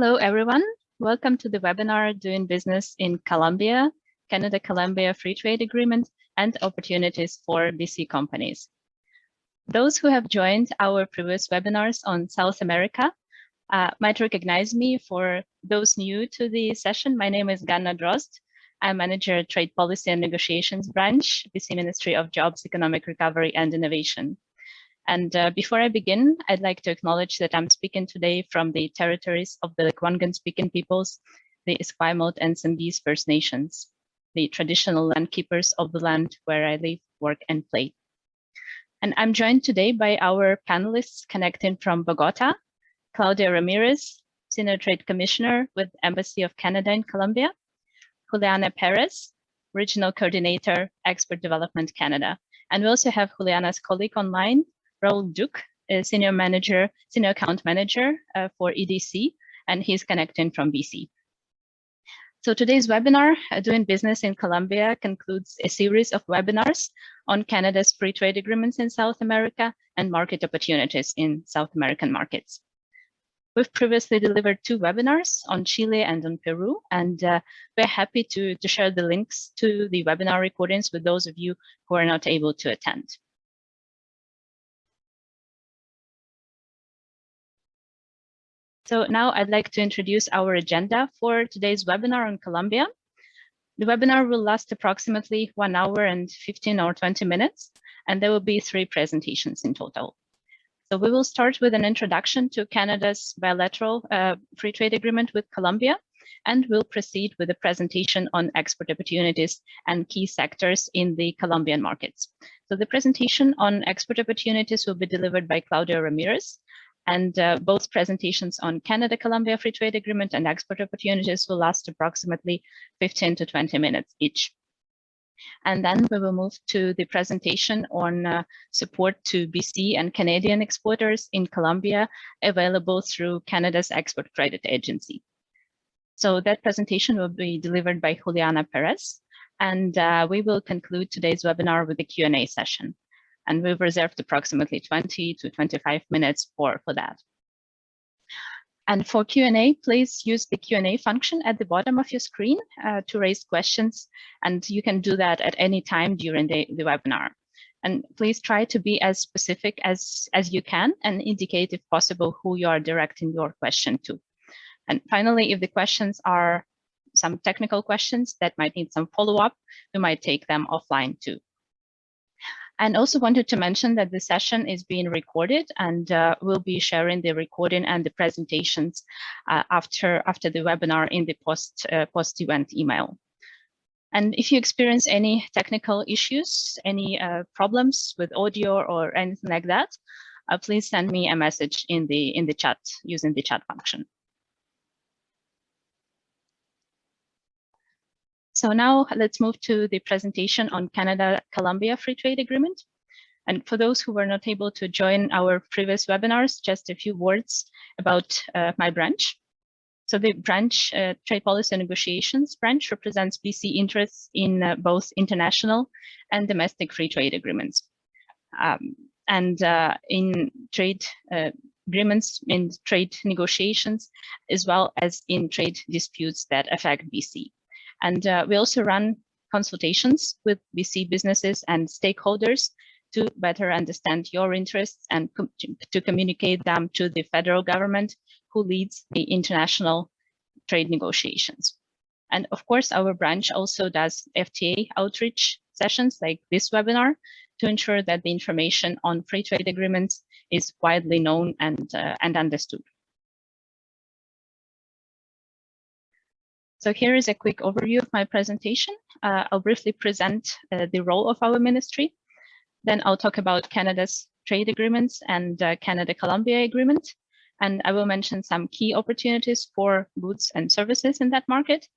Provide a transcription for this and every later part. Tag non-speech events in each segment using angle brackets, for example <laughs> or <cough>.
Hello, everyone. Welcome to the webinar Doing Business in Colombia, Canada-Colombia Free Trade Agreement and Opportunities for BC Companies. Those who have joined our previous webinars on South America uh, might recognize me. For those new to the session, my name is Ganna Drozd. I'm Manager Trade Policy and Negotiations Branch, BC Ministry of Jobs, Economic Recovery and Innovation. And uh, before I begin, I'd like to acknowledge that I'm speaking today from the territories of the Lekwungen speaking peoples, the Esquimalt and Songhees First Nations, the traditional land keepers of the land where I live, work, and play. And I'm joined today by our panelists connecting from Bogota, Claudio Ramirez, Senior Trade Commissioner with Embassy of Canada in Colombia, Juliana Perez, Regional Coordinator, Export Development Canada. And we also have Juliana's colleague online, Raul Duke, Senior Manager, Senior Account Manager uh, for EDC, and he's connecting from BC. So today's webinar, uh, Doing Business in Colombia, concludes a series of webinars on Canada's free trade agreements in South America and market opportunities in South American markets. We've previously delivered two webinars on Chile and on Peru, and uh, we're happy to, to share the links to the webinar recordings with those of you who are not able to attend. So now I'd like to introduce our agenda for today's webinar on Colombia. The webinar will last approximately one hour and 15 or 20 minutes, and there will be three presentations in total. So we will start with an introduction to Canada's bilateral uh, free trade agreement with Colombia, and we'll proceed with a presentation on export opportunities and key sectors in the Colombian markets. So the presentation on export opportunities will be delivered by Claudio Ramirez, and uh, both presentations on Canada-Colombia Free Trade Agreement and export opportunities will last approximately 15 to 20 minutes each. And then we will move to the presentation on uh, support to BC and Canadian exporters in Colombia available through Canada's Export Credit Agency. So that presentation will be delivered by Juliana Perez, and uh, we will conclude today's webinar with a Q&A session and we've reserved approximately 20 to 25 minutes for, for that. And for Q&A, please use the Q&A function at the bottom of your screen uh, to raise questions, and you can do that at any time during the, the webinar. And please try to be as specific as, as you can and indicate, if possible, who you are directing your question to. And finally, if the questions are some technical questions that might need some follow-up, we might take them offline too. And also wanted to mention that the session is being recorded and uh, we'll be sharing the recording and the presentations uh, after, after the webinar in the post, uh, post event email. And if you experience any technical issues, any uh, problems with audio or anything like that, uh, please send me a message in the, in the chat using the chat function. So now let's move to the presentation on Canada-Colombia Free Trade Agreement. And for those who were not able to join our previous webinars, just a few words about uh, my branch. So the branch, uh, Trade Policy and Negotiations branch represents BC interests in uh, both international and domestic free trade agreements. Um, and uh, in trade uh, agreements, in trade negotiations, as well as in trade disputes that affect BC. And uh, we also run consultations with BC businesses and stakeholders to better understand your interests and com to communicate them to the federal government who leads the international trade negotiations. And of course, our branch also does FTA outreach sessions like this webinar to ensure that the information on free trade agreements is widely known and, uh, and understood. So here is a quick overview of my presentation. Uh, I'll briefly present uh, the role of our ministry. Then I'll talk about Canada's trade agreements and uh, Canada-Colombia agreement. And I will mention some key opportunities for goods and services in that market.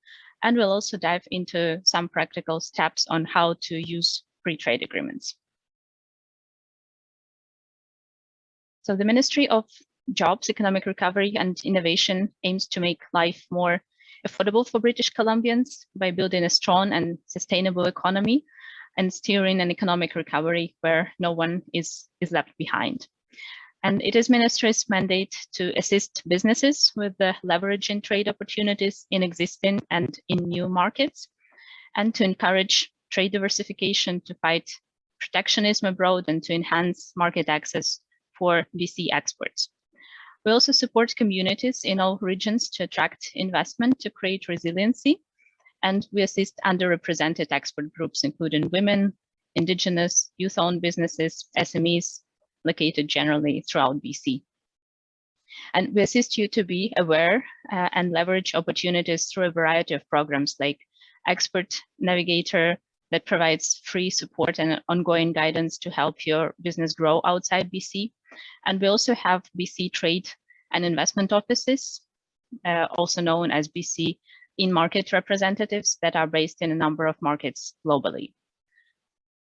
And we'll also dive into some practical steps on how to use free trade agreements. So the Ministry of Jobs, Economic Recovery and Innovation aims to make life more affordable for British Columbians by building a strong and sustainable economy and steering an economic recovery where no one is, is left behind. And it is Ministry's mandate to assist businesses with the leveraging trade opportunities in existing and in new markets, and to encourage trade diversification to fight protectionism abroad and to enhance market access for BC exports. We also support communities in all regions to attract investment to create resiliency. And we assist underrepresented expert groups, including women, indigenous, youth-owned businesses, SMEs, located generally throughout BC. And we assist you to be aware uh, and leverage opportunities through a variety of programs like Export Navigator that provides free support and ongoing guidance to help your business grow outside BC. And we also have BC Trade and Investment Offices, uh, also known as BC in-market representatives that are based in a number of markets globally.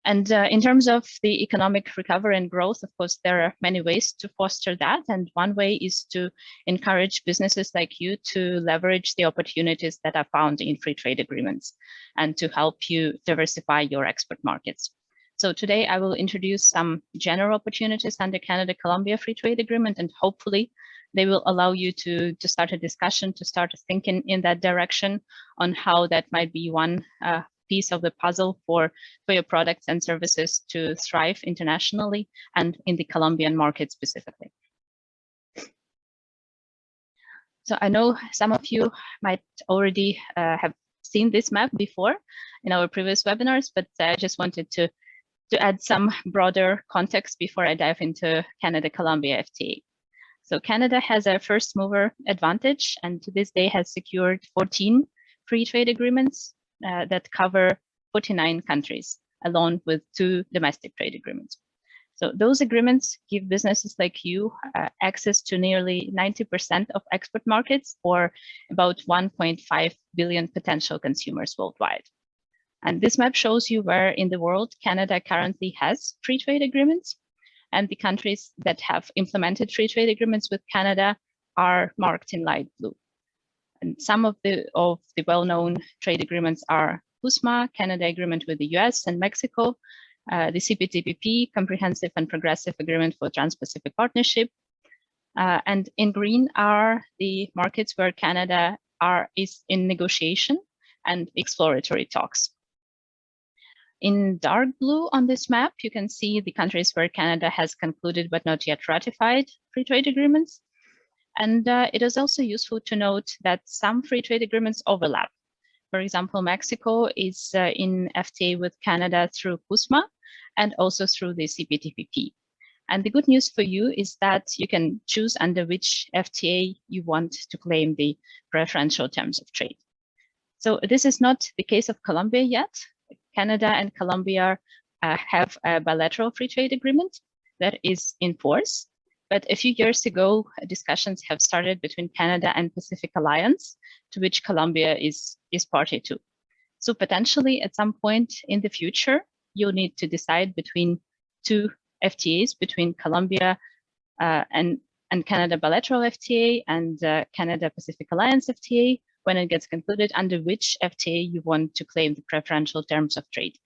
And uh, in terms of the economic recovery and growth, of course, there are many ways to foster that. And one way is to encourage businesses like you to leverage the opportunities that are found in free trade agreements and to help you diversify your export markets. So today I will introduce some general opportunities under Canada-Colombia Free Trade Agreement, and hopefully they will allow you to, to start a discussion, to start thinking in that direction on how that might be one uh, piece of the puzzle for, for your products and services to thrive internationally and in the Colombian market specifically. So I know some of you might already uh, have seen this map before in our previous webinars, but I just wanted to, to add some broader context before I dive into Canada-Colombia FTA. So Canada has a first mover advantage and to this day has secured 14 free trade agreements uh, that cover 49 countries, along with two domestic trade agreements. So those agreements give businesses like you uh, access to nearly 90% of export markets or about 1.5 billion potential consumers worldwide. And this map shows you where in the world Canada currently has free trade agreements. And the countries that have implemented free trade agreements with Canada are marked in light blue. And some of the of the well-known trade agreements are CUSMA, Canada Agreement with the US and Mexico, uh, the CPTPP, Comprehensive and Progressive Agreement for Trans-Pacific Partnership, uh, and in green are the markets where Canada are is in negotiation and exploratory talks. In dark blue on this map, you can see the countries where Canada has concluded but not yet ratified free trade agreements. And uh, it is also useful to note that some free trade agreements overlap. For example, Mexico is uh, in FTA with Canada through CUSMA and also through the CPTPP. And the good news for you is that you can choose under which FTA you want to claim the preferential terms of trade. So this is not the case of Colombia yet. Canada and Colombia uh, have a bilateral free trade agreement that is in force. But a few years ago, discussions have started between Canada and Pacific Alliance, to which Colombia is, is party to. So potentially at some point in the future, you'll need to decide between two FTAs, between Colombia uh, and, and Canada bilateral FTA and uh, Canada Pacific Alliance FTA, when it gets concluded, under which FTA you want to claim the preferential terms of trade.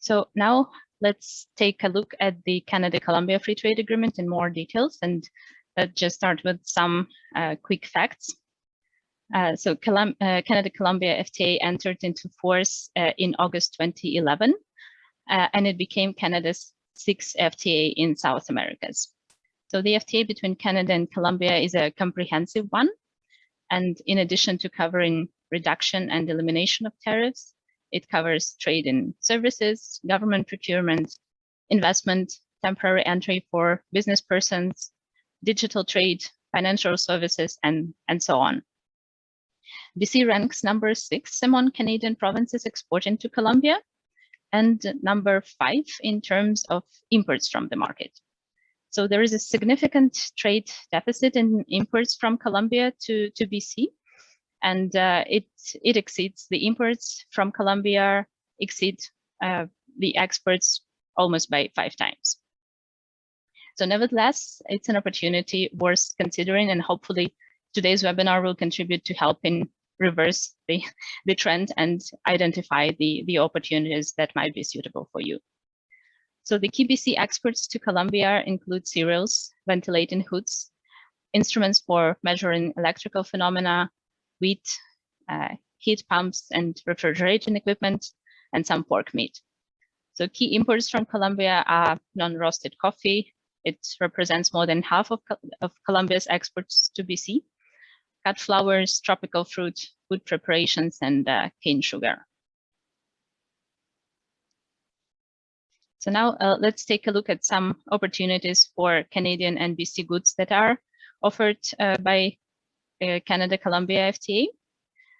So now let's take a look at the Canada-Colombia Free Trade Agreement in more details and let's just start with some uh, quick facts. Uh, so uh, Canada-Colombia FTA entered into force uh, in August 2011, uh, and it became Canada's sixth FTA in South Americas. So the FTA between Canada and Colombia is a comprehensive one. And in addition to covering reduction and elimination of tariffs, it covers trade in services, government procurement, investment, temporary entry for business persons, digital trade, financial services, and, and so on. BC ranks number six among Canadian provinces exporting to Colombia and number five in terms of imports from the market. So there is a significant trade deficit in imports from Colombia to, to BC and uh, it it exceeds the imports from Colombia exceed uh, the exports almost by five times. So nevertheless, it's an opportunity worth considering and hopefully today's webinar will contribute to helping reverse the, the trend and identify the, the opportunities that might be suitable for you. So the key BC exports to Colombia include cereals, ventilating hoods, instruments for measuring electrical phenomena, wheat, uh, heat pumps and refrigeration equipment, and some pork meat. So key imports from Colombia are non-roasted coffee. It represents more than half of, of Colombia's exports to BC. Cut flowers, tropical fruit, food preparations, and uh, cane sugar. So now uh, let's take a look at some opportunities for Canadian and BC goods that are offered uh, by uh, Canada-Colombia FTA.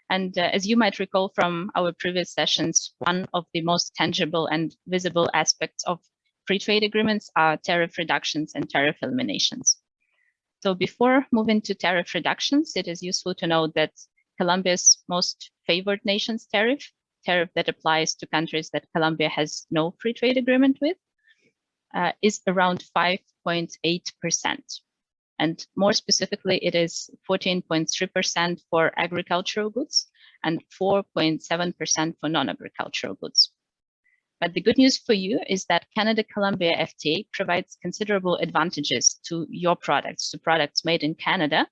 And uh, as you might recall from our previous sessions, one of the most tangible and visible aspects of free trade agreements are tariff reductions and tariff eliminations. So before moving to tariff reductions, it is useful to note that Colombia's most favored nations tariff, tariff that applies to countries that Colombia has no free trade agreement with, uh, is around 5.8%. And more specifically, it is 14.3% for agricultural goods and 4.7% for non-agricultural goods. But the good news for you is that Canada-Colombia FTA provides considerable advantages to your products, to products made in Canada,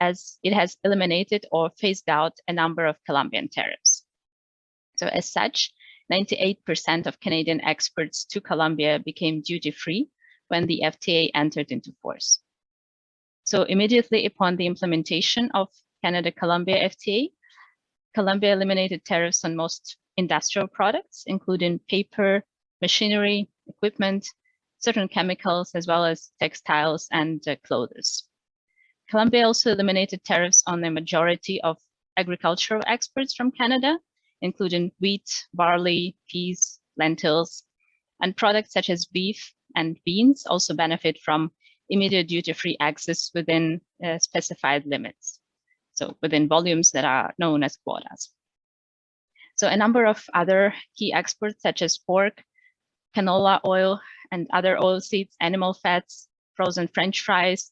as it has eliminated or phased out a number of Colombian tariffs. So as such, 98% of Canadian exports to Colombia became duty-free when the FTA entered into force. So immediately upon the implementation of Canada-Colombia FTA, Colombia eliminated tariffs on most industrial products, including paper, machinery, equipment, certain chemicals, as well as textiles and uh, clothes. Colombia also eliminated tariffs on the majority of agricultural exports from Canada, including wheat, barley, peas, lentils, and products such as beef and beans also benefit from immediate duty-free access within uh, specified limits. So within volumes that are known as quotas. So a number of other key exports such as pork, canola oil, and other oilseeds, animal fats, frozen French fries,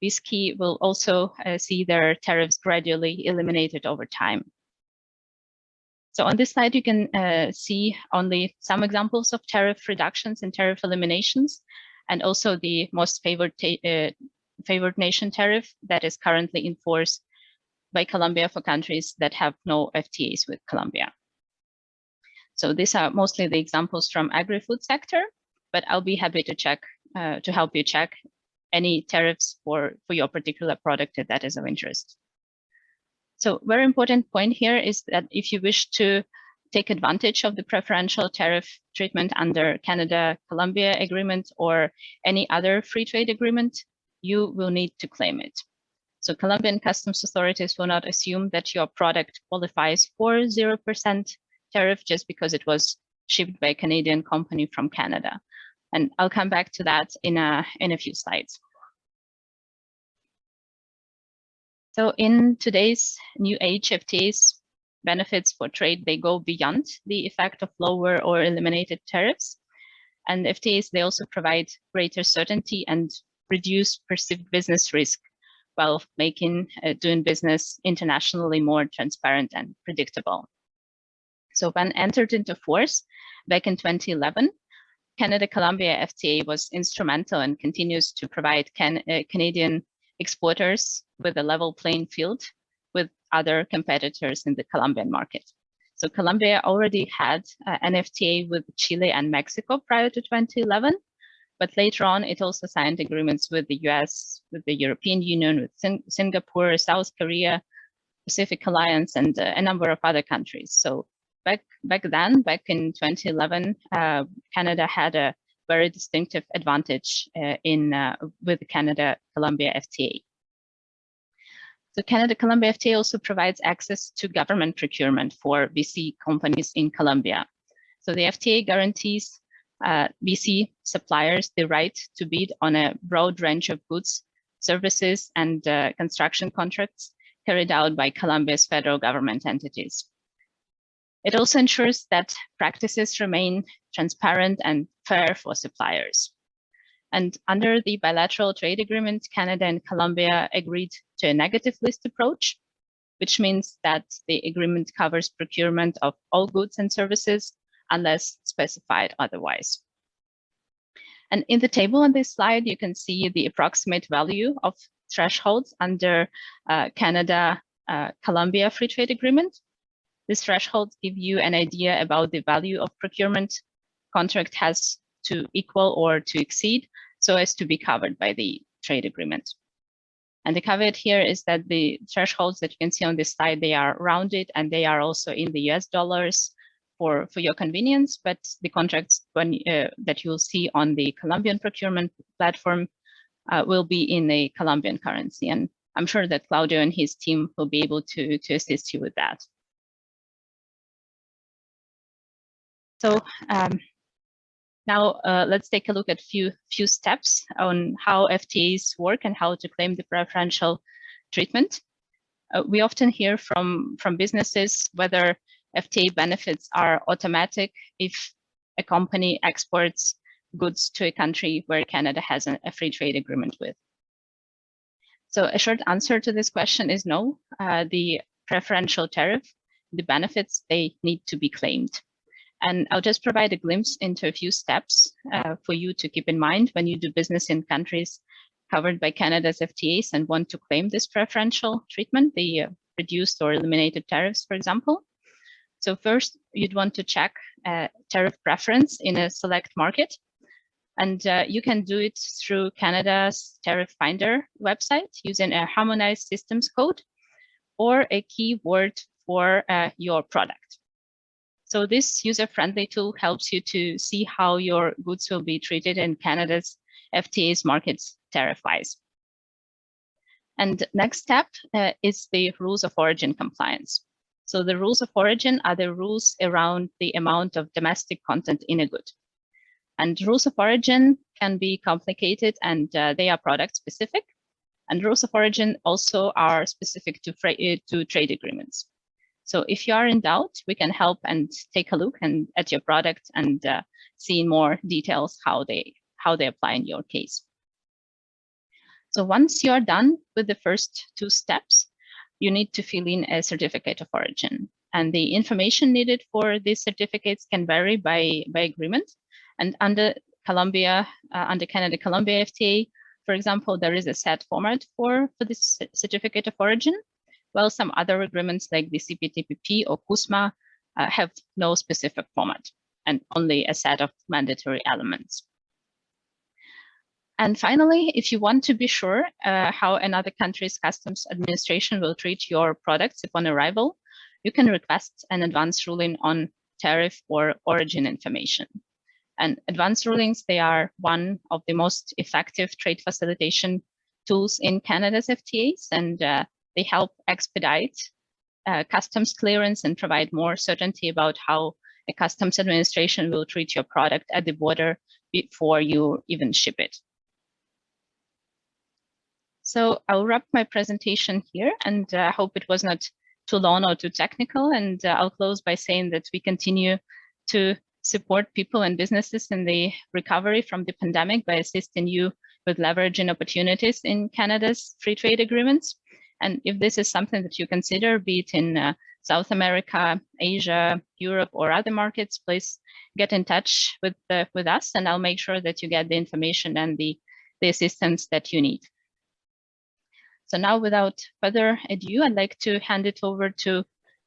whiskey will also uh, see their tariffs gradually eliminated over time. So on this slide, you can uh, see only some examples of tariff reductions and tariff eliminations and also the most favored, uh, favored nation tariff that is currently in force by Colombia for countries that have no FTAs with Colombia. So these are mostly the examples from agri-food sector, but I'll be happy to check, uh, to help you check any tariffs for, for your particular product if that is of interest. So very important point here is that if you wish to take advantage of the preferential tariff treatment under Canada-Colombia agreement or any other free trade agreement, you will need to claim it. So Colombian customs authorities will not assume that your product qualifies for 0% tariff just because it was shipped by a Canadian company from Canada. And I'll come back to that in a, in a few slides. So in today's new age, FTAs benefits for trade, they go beyond the effect of lower or eliminated tariffs. And FTAs, they also provide greater certainty and reduce perceived business risk while making uh, doing business internationally more transparent and predictable. So when entered into force back in 2011, Canada-Colombia FTA was instrumental and continues to provide can, uh, Canadian exporters with a level playing field with other competitors in the Colombian market. So Colombia already had uh, an FTA with Chile and Mexico prior to 2011, but later on it also signed agreements with the US, with the European Union, with Sing Singapore, South Korea, Pacific Alliance, and uh, a number of other countries. So back back then, back in 2011, uh, Canada had a very distinctive advantage uh, in uh, with the Canada-Colombia FTA. The Canada-Colombia FTA also provides access to government procurement for BC companies in Colombia. So the FTA guarantees uh, BC suppliers the right to bid on a broad range of goods, services, and uh, construction contracts carried out by Colombia's federal government entities. It also ensures that practices remain transparent and fair for suppliers. And under the bilateral trade agreement, Canada and Colombia agreed to a negative list approach, which means that the agreement covers procurement of all goods and services unless specified otherwise. And in the table on this slide, you can see the approximate value of thresholds under uh, Canada uh, Colombia Free Trade Agreement. These thresholds give you an idea about the value of procurement contract has to equal or to exceed so as to be covered by the trade agreement. And the caveat here is that the thresholds that you can see on this slide, they are rounded and they are also in the US dollars for, for your convenience, but the contracts when, uh, that you'll see on the Colombian procurement platform uh, will be in a Colombian currency. And I'm sure that Claudio and his team will be able to, to assist you with that. So um, now uh, let's take a look at few few steps on how FTAs work and how to claim the preferential treatment. Uh, we often hear from from businesses whether FTA benefits are automatic if a company exports goods to a country where Canada has a, a free trade agreement with. So a short answer to this question is no. Uh, the preferential tariff, the benefits, they need to be claimed. And I'll just provide a glimpse into a few steps uh, for you to keep in mind when you do business in countries covered by Canada's FTAs and want to claim this preferential treatment, the uh, reduced or eliminated tariffs, for example. So first, you'd want to check uh, tariff preference in a select market. And uh, you can do it through Canada's Tariff Finder website using a harmonized systems code or a keyword for uh, your product. So this user-friendly tool helps you to see how your goods will be treated in Canada's FTA's markets tariff-wise. And next step uh, is the rules of origin compliance. So the rules of origin are the rules around the amount of domestic content in a good. And rules of origin can be complicated and uh, they are product specific. And rules of origin also are specific to, uh, to trade agreements. So if you are in doubt, we can help and take a look and at your product and uh, see in more details how they how they apply in your case. So once you are done with the first two steps, you need to fill in a certificate of origin. And the information needed for these certificates can vary by, by agreement. And under Colombia, uh, under Canada Colombia FTA, for example, there is a set format for, for this certificate of origin while some other agreements like the CPTPP or CUSMA uh, have no specific format and only a set of mandatory elements. And finally, if you want to be sure uh, how another country's customs administration will treat your products upon arrival, you can request an advance ruling on tariff or origin information. And advance rulings, they are one of the most effective trade facilitation tools in Canada's FTAs, and uh, they help expedite uh, customs clearance and provide more certainty about how a customs administration will treat your product at the border before you even ship it. So I'll wrap my presentation here and I uh, hope it was not too long or too technical. And uh, I'll close by saying that we continue to support people and businesses in the recovery from the pandemic by assisting you with leveraging opportunities in Canada's free trade agreements. And if this is something that you consider, be it in uh, South America, Asia, Europe, or other markets, please get in touch with, uh, with us and I'll make sure that you get the information and the, the assistance that you need. So now without further ado, I'd like to hand it over to,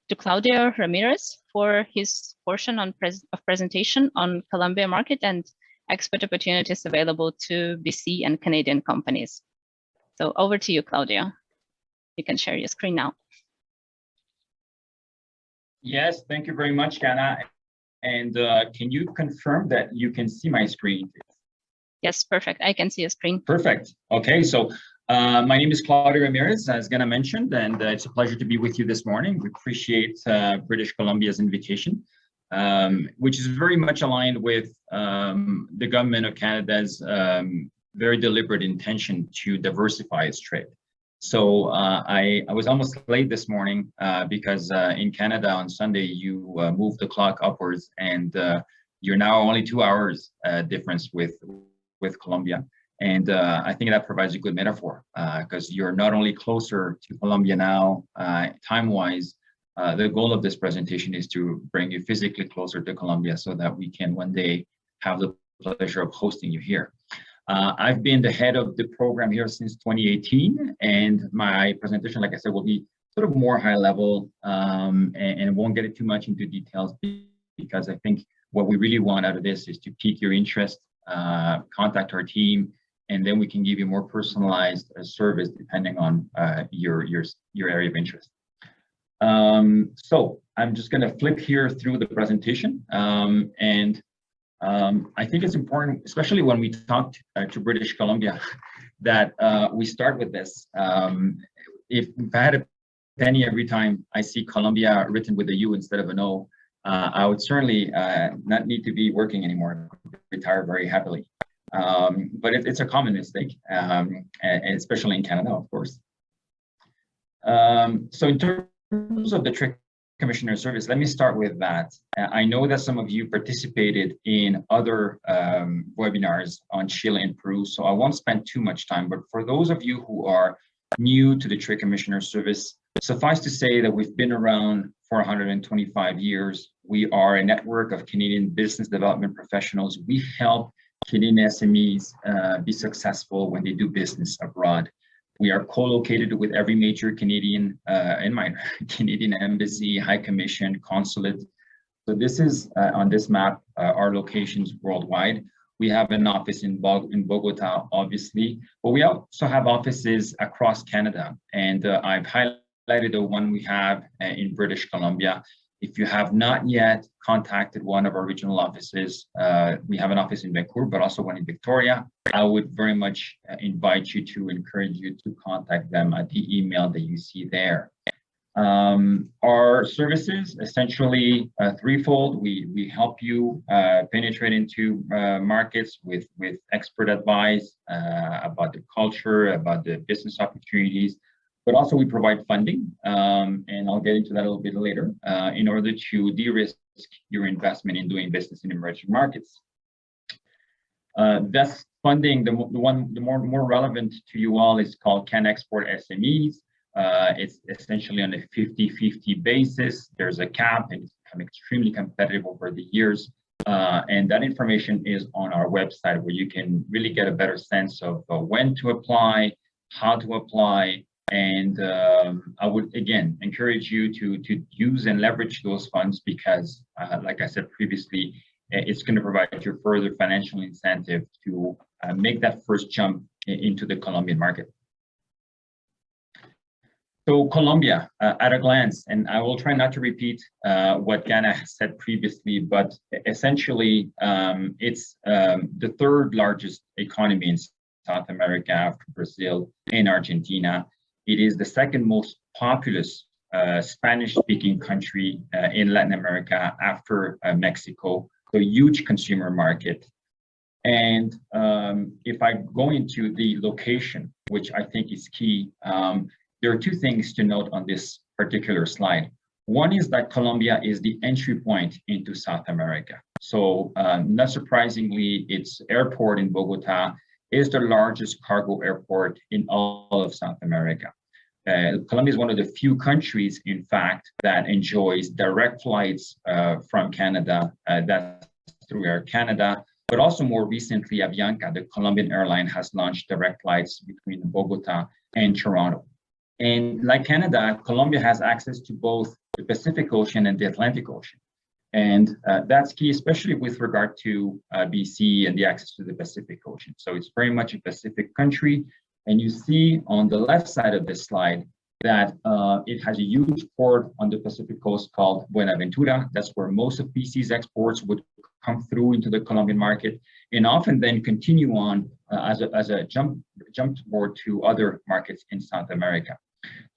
to Claudio Ramirez for his portion on pres of presentation on Colombia market and export opportunities available to BC and Canadian companies. So over to you, Claudio. You can share your screen now. Yes, thank you very much, Ganna. And uh, can you confirm that you can see my screen? Yes, perfect. I can see a screen. Perfect. Okay, so uh, my name is Claudio Ramirez, as Ganna mentioned, and uh, it's a pleasure to be with you this morning. We appreciate uh, British Columbia's invitation, um, which is very much aligned with um, the government of Canada's um, very deliberate intention to diversify its trade. So uh, I, I was almost late this morning uh, because uh, in Canada on Sunday, you uh, moved the clock upwards and uh, you're now only two hours uh, difference with, with Colombia. And I think that provides a good metaphor because you're not only closer to Colombia now, time-wise, the goal of this presentation is to bring you physically closer to Colombia so that we can one day have the pleasure of hosting you here. Uh, I've been the head of the program here since 2018, and my presentation, like I said, will be sort of more high level um, and, and won't get it too much into details because I think what we really want out of this is to pique your interest, uh, contact our team, and then we can give you more personalized uh, service depending on uh, your, your, your area of interest. Um, so I'm just going to flip here through the presentation. Um, and um, I think it's important, especially when we talk uh, to British Columbia, <laughs> that uh, we start with this. Um, if, if I had a penny every time I see Columbia written with a U instead of an O, uh, I would certainly uh, not need to be working anymore, retire very happily. Um, but it, it's a common mistake, um, and, especially in Canada, of course. Um, so in terms of the trick commissioner service, let me start with that. Uh, I know that some of you participated in other um, webinars on Chile and Peru, so I won't spend too much time, but for those of you who are new to the trade commissioner service, suffice to say that we've been around for 125 years. We are a network of Canadian business development professionals. We help Canadian SMEs uh, be successful when they do business abroad. We are co-located with every major Canadian uh, and minor <laughs> Canadian embassy, high commission, consulate. So this is uh, on this map, uh, our locations worldwide. We have an office in, Bo in Bogota, obviously, but we also have offices across Canada. And uh, I've highlighted the one we have uh, in British Columbia. If you have not yet contacted one of our regional offices, uh, we have an office in Vancouver, but also one in Victoria. I would very much uh, invite you to encourage you to contact them at the email that you see there. Um, our services essentially uh, threefold. We we help you uh, penetrate into uh, markets with with expert advice uh, about the culture, about the business opportunities, but also we provide funding, um, and I'll get into that a little bit later, uh, in order to de-risk your investment in doing business in emerging markets. Uh, funding, the, the one, the more, more relevant to you all is called CanExport SMEs. Uh, it's essentially on a 50-50 basis. There's a cap and it's become extremely competitive over the years. Uh, and that information is on our website where you can really get a better sense of uh, when to apply, how to apply, and um, I would, again, encourage you to, to use and leverage those funds because, uh, like I said previously, it's going to provide you further financial incentive to uh, make that first jump into the Colombian market. So Colombia, uh, at a glance, and I will try not to repeat uh, what Ganna said previously, but essentially um, it's um, the third largest economy in South America after Brazil and Argentina. It is the second most populous uh, Spanish-speaking country uh, in Latin America after uh, Mexico, so huge consumer market. And um, if I go into the location, which I think is key, um, there are two things to note on this particular slide. One is that Colombia is the entry point into South America. So um, not surprisingly, its airport in Bogota is the largest cargo airport in all of South America. Uh, Colombia is one of the few countries, in fact, that enjoys direct flights uh, from Canada. Uh, that's through Air Canada, but also more recently, Avianca, the Colombian airline, has launched direct flights between Bogota and Toronto. And like Canada, Colombia has access to both the Pacific Ocean and the Atlantic Ocean. And uh, that's key, especially with regard to uh, BC and the access to the Pacific Ocean. So it's very much a Pacific country and you see on the left side of this slide that uh, it has a huge port on the Pacific coast called Buenaventura. That's where most of BC's exports would come through into the Colombian market and often then continue on uh, as, a, as a jump, jump board to other markets in South America.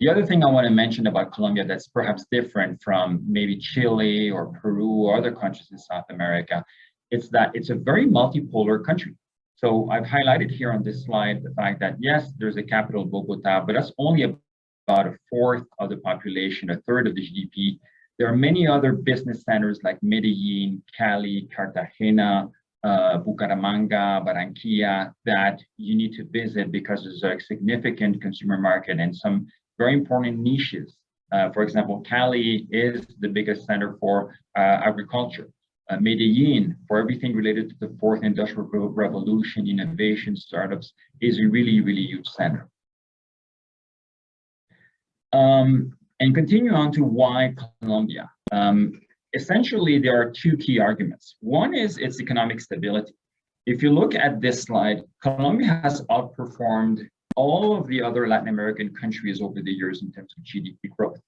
The other thing I want to mention about Colombia that's perhaps different from maybe Chile or Peru or other countries in South America, it's that it's a very multipolar country. So I've highlighted here on this slide the fact that yes, there's a capital Bogota, but that's only about a fourth of the population, a third of the GDP. There are many other business centers like Medellin, Cali, Cartagena, uh, Bucaramanga, Barranquilla that you need to visit because there's a significant consumer market and some very important niches. Uh, for example, Cali is the biggest center for uh, agriculture. Uh, Medellin, for everything related to the fourth industrial revolution, innovation, startups, is a really, really huge center. Um, and continue on to why Colombia. Um, essentially, there are two key arguments. One is its economic stability. If you look at this slide, Colombia has outperformed all of the other Latin American countries over the years in terms of GDP growth.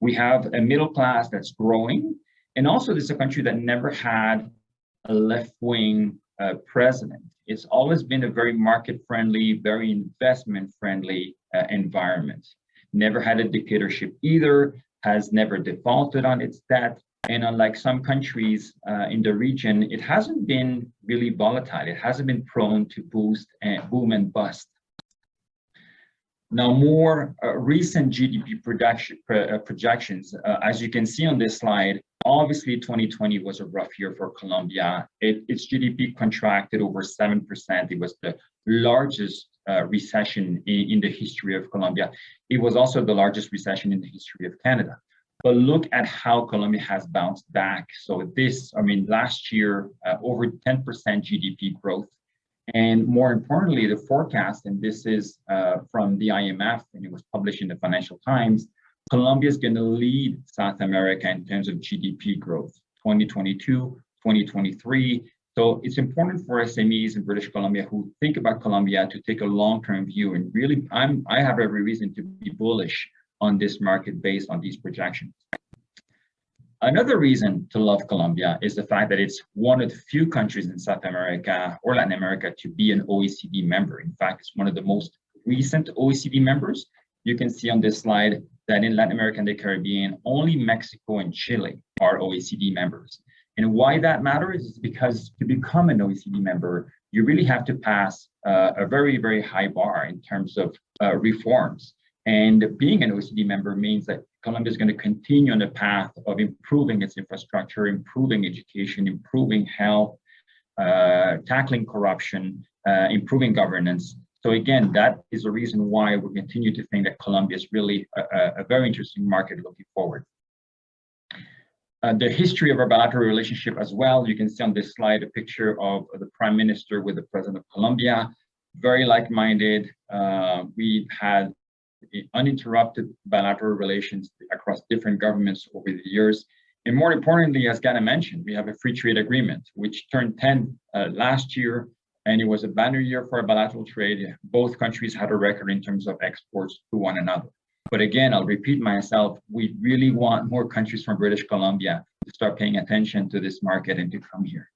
We have a middle class that's growing, and also this is a country that never had a left-wing uh, president. It's always been a very market-friendly, very investment-friendly uh, environment. Never had a dictatorship either, has never defaulted on its debt, and unlike some countries uh, in the region, it hasn't been really volatile. It hasn't been prone to boost and boom and bust. Now, more uh, recent GDP production, uh, projections, uh, as you can see on this slide, obviously 2020 was a rough year for Colombia. It, its GDP contracted over 7%. It was the largest uh, recession in, in the history of Colombia. It was also the largest recession in the history of Canada. But look at how Colombia has bounced back. So this, I mean, last year, uh, over 10% GDP growth. And more importantly, the forecast, and this is uh, from the IMF, and it was published in the Financial Times, Colombia is going to lead South America in terms of GDP growth, 2022, 2023. So it's important for SMEs in British Columbia who think about Colombia to take a long-term view and really, I'm, I have every reason to be bullish on this market based on these projections. Another reason to love Colombia is the fact that it's one of the few countries in South America or Latin America to be an OECD member. In fact, it's one of the most recent OECD members. You can see on this slide that in Latin America and the Caribbean, only Mexico and Chile are OECD members. And why that matters is because to become an OECD member, you really have to pass uh, a very, very high bar in terms of uh, reforms. And being an OECD member means that Colombia is going to continue on the path of improving its infrastructure, improving education, improving health, uh, tackling corruption, uh, improving governance. So again, that is the reason why we continue to think that Colombia is really a, a very interesting market looking forward. Uh, the history of our bilateral relationship as well, you can see on this slide a picture of the prime minister with the president of Colombia, very like-minded. Uh, we had uninterrupted bilateral relations across different governments over the years. And more importantly, as Ganna mentioned, we have a free trade agreement, which turned 10 uh, last year, and it was a banner year for bilateral trade. Both countries had a record in terms of exports to one another. But again, I'll repeat myself, we really want more countries from British Columbia to start paying attention to this market and to come here.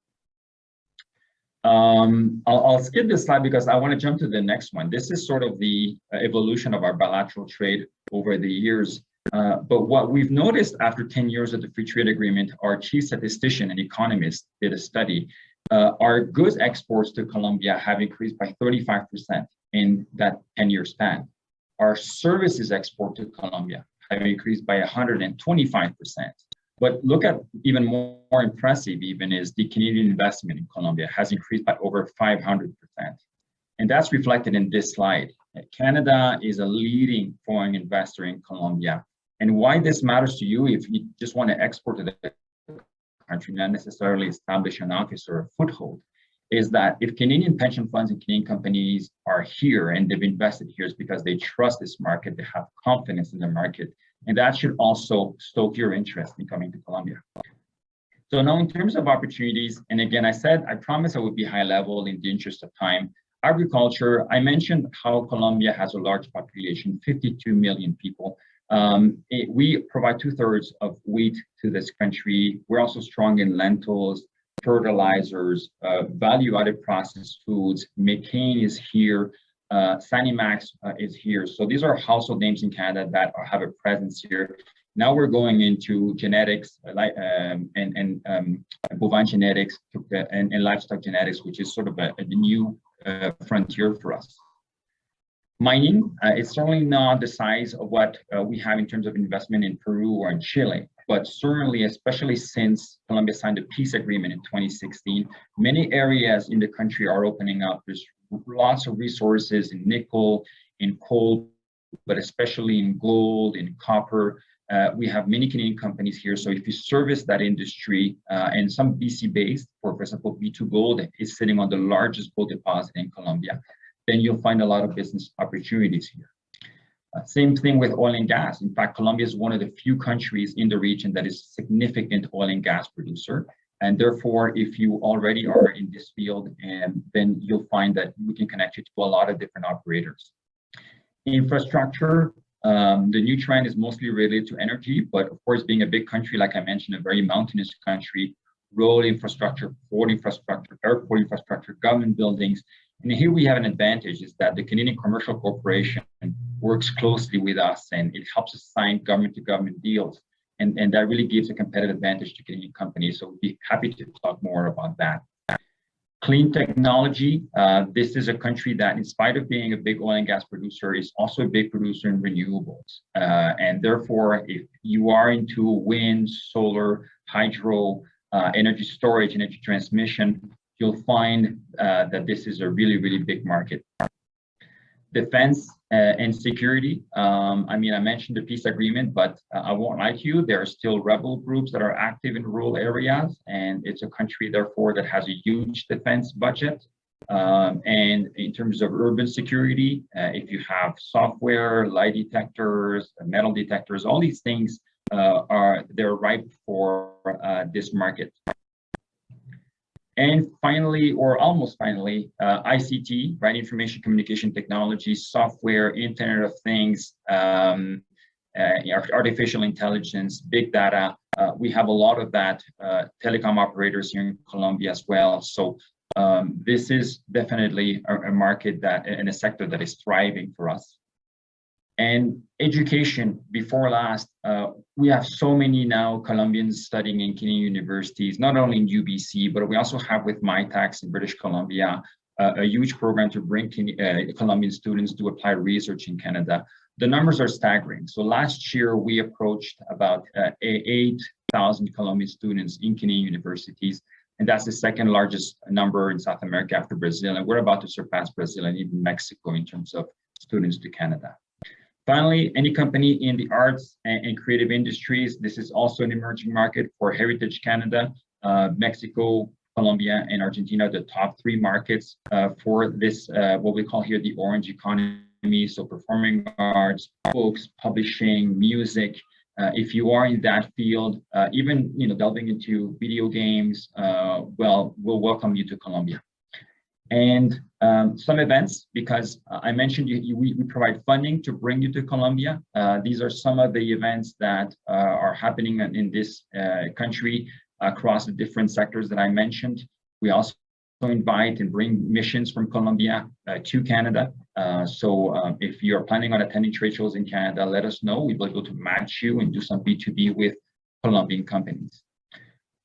Um, I'll, I'll, skip this slide because I want to jump to the next one. This is sort of the uh, evolution of our bilateral trade over the years. Uh, but what we've noticed after 10 years of the free trade agreement, our chief statistician and economist did a study. Uh, our goods exports to Colombia have increased by 35% in that 10 year span. Our services export to Colombia have increased by 125%. But look at even more, more, impressive even is the Canadian investment in Colombia has increased by over 500%. And that's reflected in this slide. Canada is a leading foreign investor in Colombia. And why this matters to you if you just want to export to the country, not necessarily establish an office or a foothold, is that if Canadian pension funds and Canadian companies are here and they've invested here is because they trust this market, they have confidence in the market, and that should also stoke your interest in coming to Colombia. So now in terms of opportunities, and again, I said, I promise I would be high level in the interest of time. Agriculture, I mentioned how Colombia has a large population, 52 million people. Um, it, we provide two thirds of wheat to this country. We're also strong in lentils, fertilizers, uh, value-added processed foods. McCain is here uh, Sanimax uh, is here. So these are household names in Canada that are, have a presence here. Now we're going into genetics uh, um, and, and um, bovine genetics and, and, livestock genetics, which is sort of a, a new uh, frontier for us. Mining uh, is certainly not the size of what uh, we have in terms of investment in Peru or in Chile, but certainly, especially since Colombia signed a peace agreement in 2016, many areas in the country are opening up. There's lots of resources in nickel, in coal, but especially in gold, in copper. uh, we have many Canadian companies here. So if you service that industry uh, and some BC based, for example, B2Gold is sitting on the largest gold deposit in Colombia, then you'll find a lot of business opportunities here. Uh, same thing with oil and gas. In fact, Colombia is one of the few countries in the region that is a significant oil and gas producer. And therefore, if you already are in this field, and then you'll find that we can connect you to a lot of different operators. Infrastructure, um, the new trend is mostly related to energy, but of course, being a big country, like I mentioned, a very mountainous country, road infrastructure, port infrastructure, airport infrastructure, government buildings. And here we have an advantage is that the Canadian Commercial Corporation works closely with us and it helps us sign government to government deals. And, and that really gives a competitive advantage to Canadian companies. So we'd be happy to talk more about that. Clean technology, uh, this is a country that in spite of being a big oil and gas producer is also a big producer in renewables. Uh, and therefore, if you are into wind, solar, hydro, uh, energy storage, energy transmission, you'll find uh, that this is a really, really big market defense uh, and security. Um, I mean, I mentioned the peace agreement, but uh, I won't lie to you, there are still rebel groups that are active in rural areas, and it's a country, therefore, that has a huge defense budget. Um, and in terms of urban security, uh, if you have software, lie detectors, metal detectors, all these things uh, are they're ripe for uh, this market. And finally, or almost finally, uh, ICT, right? Information communication technology, software, Internet of Things, um, uh, artificial intelligence, big data. Uh, we have a lot of that uh, telecom operators here in Colombia as well. So um, this is definitely a, a market that and a sector that is thriving for us. And education, before last, uh, we have so many now Colombians studying in Canadian universities, not only in UBC, but we also have with Mitacs in British Columbia, uh, a huge program to bring uh, Colombian students to apply research in Canada. The numbers are staggering. So last year, we approached about uh, 8,000 Colombian students in Canadian universities, and that's the second largest number in South America after Brazil. And we're about to surpass Brazil and even Mexico in terms of students to Canada. Finally, any company in the arts and, and, creative industries, this is also an emerging market for Heritage Canada, uh, Mexico, Colombia, and Argentina, the top three markets uh, for this, uh, what we call here the orange economy. So performing arts, books, publishing, music. Uh, if you are in that field, uh, even you know delving into video games, uh, well, we'll welcome you to Colombia and um, some events because I mentioned you, you, we, we, provide funding to bring you to Colombia. Uh, these are some of the events that uh, are happening in this uh, country across the different sectors that I mentioned. We also invite and bring missions from Colombia uh, to Canada. Uh, so um, if you're planning on attending trade shows in Canada, let us know. We'll be able to match you and do some B2B with Colombian companies.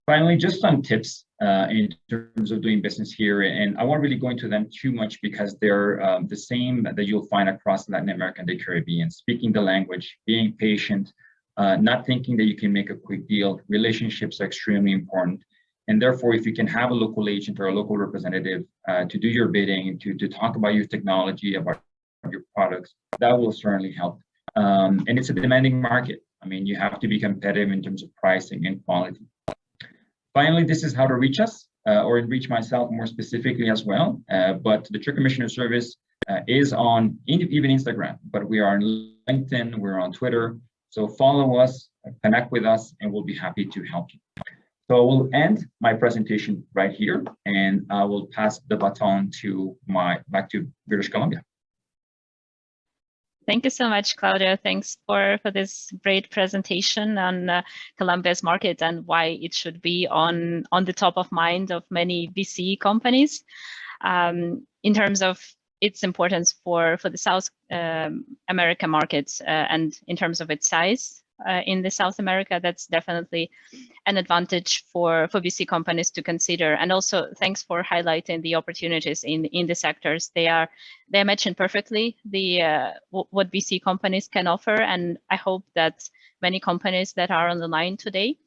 Finally, just some tips uh, in terms of doing business here. And I won't really go into them too much because they're um, the same that you'll find across Latin America and the Caribbean, speaking the language, being patient, uh, not thinking that you can make a quick deal. Relationships are extremely important. And therefore, if you can have a local agent or a local representative uh, to do your bidding, to, to talk about your technology, about your products, that will certainly help. Um, and it's a demanding market. I mean, you have to be competitive in terms of pricing and quality. Finally, this is how to reach us uh, or reach myself more specifically as well. Uh, but the Trade Commissioner Service uh, is on even Instagram, but we are on LinkedIn, we're on Twitter. So follow us, connect with us, and we'll be happy to help you. So I will end my presentation right here, and I will pass the baton to my back to British Columbia. Thank you so much, Claudio. Thanks for, for this great presentation on uh, Colombia's market and why it should be on, on the top of mind of many BC companies. Um, in terms of its importance for, for the South um, America markets uh, and in terms of its size uh, in the South America, that's definitely an advantage for, for BC companies to consider. And also thanks for highlighting the opportunities in, in the sectors. They are, they mentioned perfectly the uh, what BC companies can offer. And I hope that many companies that are on the line today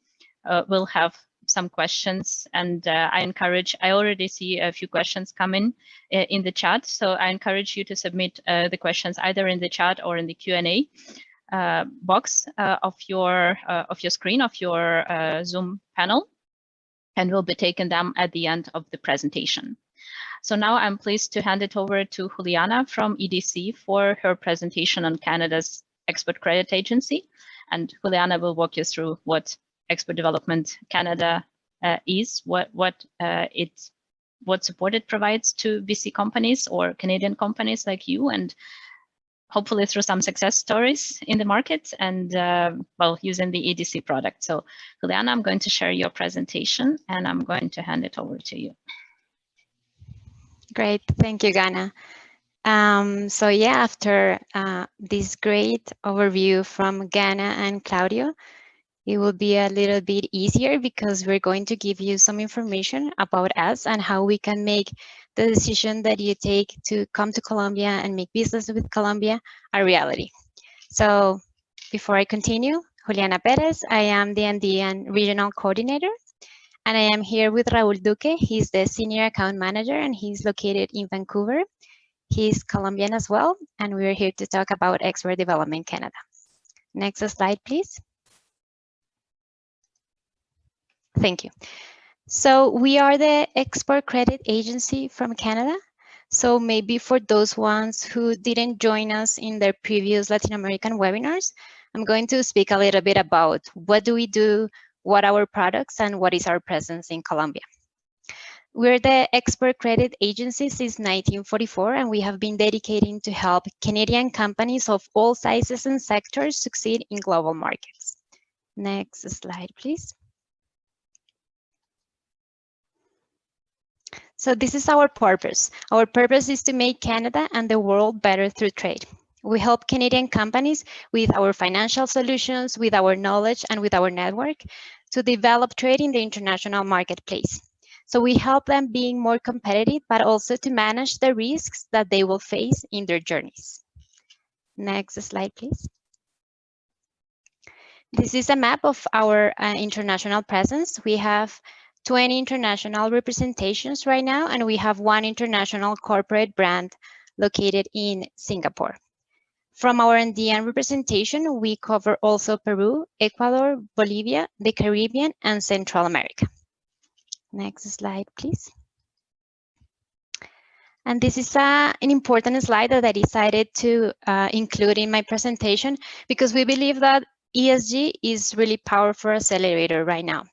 uh, will have some questions and uh, I encourage, I already see a few questions coming uh, in the chat. So I encourage you to submit uh, the questions either in the chat or in the Q&A. Uh, box uh, of your uh, of your screen of your Zoom panel, and we'll be taking them at the end of the presentation. So now I'm pleased to hand it over to Juliana from EDC for her presentation on Canada's Export Credit Agency. And Juliana will walk you through what Export Development Canada uh, is, what what uh, it what support it provides to BC companies or Canadian companies like you, and hopefully through some success stories in the market and uh, well using the EDC product. So Juliana, I'm going to share your presentation and I'm going to hand it over to you. Great, thank you, Ganna. Um, so yeah, after uh, this great overview from Ganna and Claudio, it will be a little bit easier because we're going to give you some information about us and how we can make the decision that you take to come to Colombia and make business with Colombia a reality. So before I continue, Juliana Perez, I am the Andean Regional Coordinator and I am here with Raul Duque. He's the Senior Account Manager and he's located in Vancouver. He's Colombian as well, and we're here to talk about Export Development Canada. Next slide, please. Thank you. So we are the Export Credit Agency from Canada. So maybe for those ones who didn't join us in their previous Latin American webinars, I'm going to speak a little bit about what do we do, what our products, and what is our presence in Colombia. We're the export credit agency since 1944, and we have been dedicating to help Canadian companies of all sizes and sectors succeed in global markets. Next slide, please. So this is our purpose. Our purpose is to make Canada and the world better through trade. We help Canadian companies with our financial solutions, with our knowledge, and with our network to develop trade in the international marketplace. So we help them being more competitive, but also to manage the risks that they will face in their journeys. Next slide, please. This is a map of our uh, international presence. We have 20 international representations right now, and we have one international corporate brand located in Singapore. From our Andean representation, we cover also Peru, Ecuador, Bolivia, the Caribbean, and Central America. Next slide, please. And this is uh, an important slide that I decided to uh, include in my presentation because we believe that ESG is really powerful accelerator right now.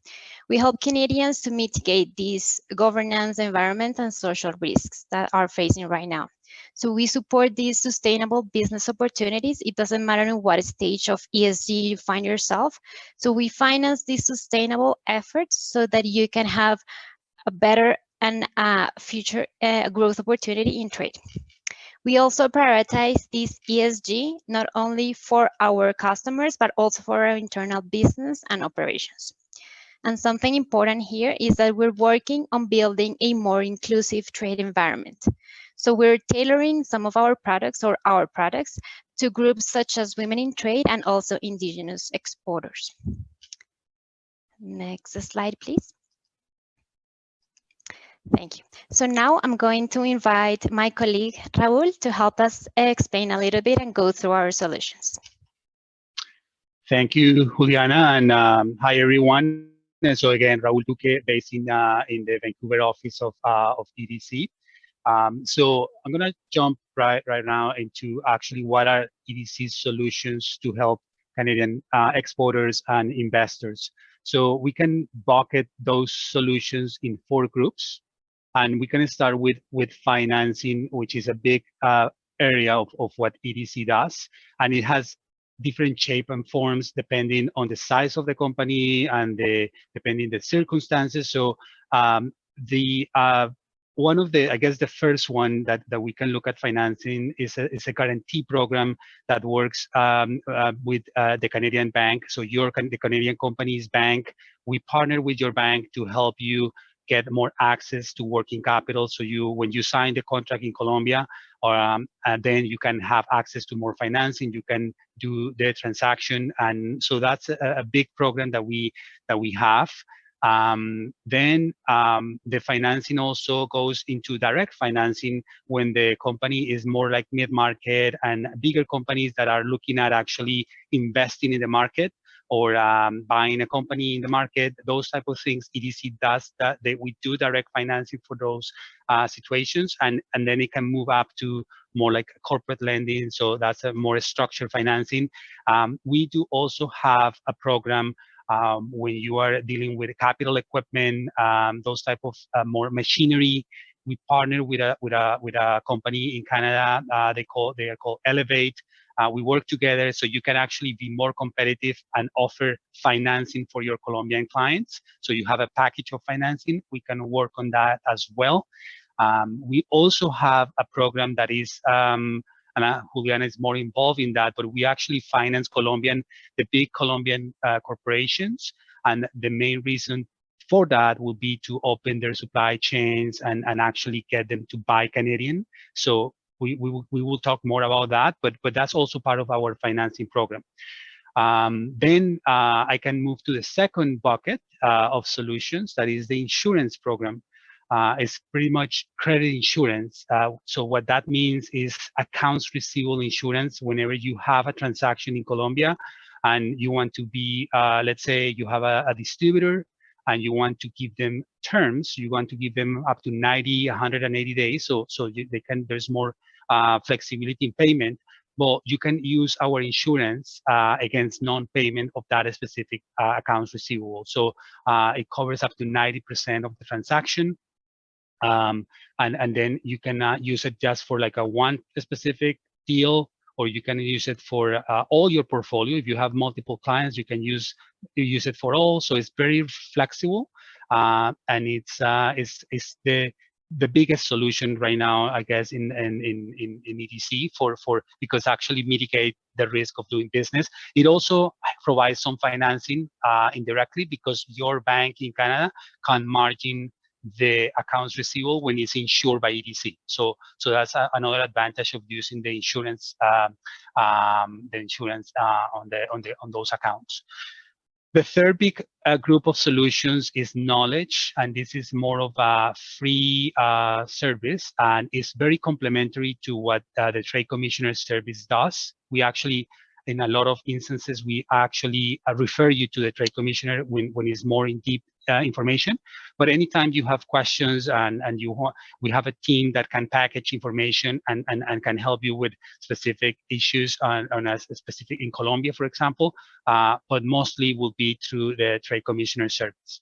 We help Canadians to mitigate these governance, environment, and social risks that are facing right now. So we support these sustainable business opportunities. It doesn't matter in what stage of ESG you find yourself. So we finance these sustainable efforts so that you can have a better and uh, future uh, growth opportunity in trade. We also prioritize this ESG not only for our customers, but also for our internal business and operations. And something important here is that we're working on building a more inclusive trade environment. So we're tailoring some of our products or our products to groups such as women in trade and also indigenous exporters. Next slide, please. Thank you. So now I'm going to invite my colleague Raul to help us explain a little bit and go through our solutions. Thank you, Juliana, and um, hi everyone. And so again, Raul Duque, based in uh, in the Vancouver office of uh, of EDC. Um, so I'm gonna jump right right now into actually what are EDC's solutions to help Canadian uh, exporters and investors. So we can bucket those solutions in four groups, and we can start with with financing, which is a big uh, area of, of what EDC does, and it has different shape and forms depending on the size of the company and the depending the circumstances. So um, the uh, one of the, I guess the first one that, that we can look at financing is a, is a guarantee program that works um, uh, with uh, the Canadian bank. So your the Canadian company's bank, we partner with your bank to help you get more access to working capital. So you, when you sign the contract in Colombia, um, and then you can have access to more financing. You can do the transaction, and so that's a, a big program that we that we have. Um, then um, the financing also goes into direct financing when the company is more like mid-market and bigger companies that are looking at actually investing in the market or um, buying a company in the market, those type of things. EDC does that. We do direct financing for those uh, situations, and and then it can move up to more like corporate lending. So that's a more structured financing. Um, we do also have a program um, when you are dealing with capital equipment, um, those type of uh, more machinery. We partner with a with a with a company in Canada. Uh, they call they are called Elevate. Uh, we work together so you can actually be more competitive and offer financing for your Colombian clients. So you have a package of financing. We can work on that as well. Um, we also have a program that is um, and uh, Juliana is more involved in that, but we actually finance Colombian, the big Colombian uh, corporations. And the main reason for that will be to open their supply chains and, and actually get them to buy Canadian. So we, we, will, we will talk more about that, but, but that's also part of our financing program. Um, then uh, I can move to the second bucket uh, of solutions, that is the insurance program. Uh, it's pretty much credit insurance. Uh, so what that means is accounts receivable insurance whenever you have a transaction in Colombia and you want to be, uh, let's say you have a, a distributor and you want to give them terms, you want to give them up to 90, 180 days. So, so you, they can, there's more flexibility in payment, but you can use our insurance uh, against non-payment of that specific uh, accounts receivable. So uh, it covers up to 90% of the transaction. Um, and, and then you can uh, use it just for like a one specific deal, or you can use it for uh, all your portfolio. If you have multiple clients, you can use you use it for all. So it's very flexible, and it's it's it's the the biggest solution right now, I guess, in in in in EDC for for because actually mitigate the risk of doing business. It also provides some financing uh, indirectly because your bank in Canada can margin the accounts receivable when it's insured by EDC. So so that's a, another advantage of using the insurance um, um, the insurance uh, on the on the on those accounts. The third big uh, group of solutions is knowledge, and this is more of a free uh, service and is very complementary to what uh, the Trade Commissioner Service does. We actually, in a lot of instances, we actually uh, refer you to the Trade Commissioner when, when it's more in deep uh, information. But anytime you have questions and, and you want, we have a team that can package information and, and, and can help you with specific issues on, on a specific in Colombia, for example, uh, but mostly will be through the Trade Commissioner Service.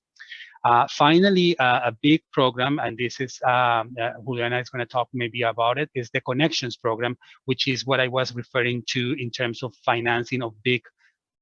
Uh, finally, uh, a big program, and this is, um, uh, Juliana is going to talk maybe about it, is the Connections Program, which is what I was referring to in terms of financing of big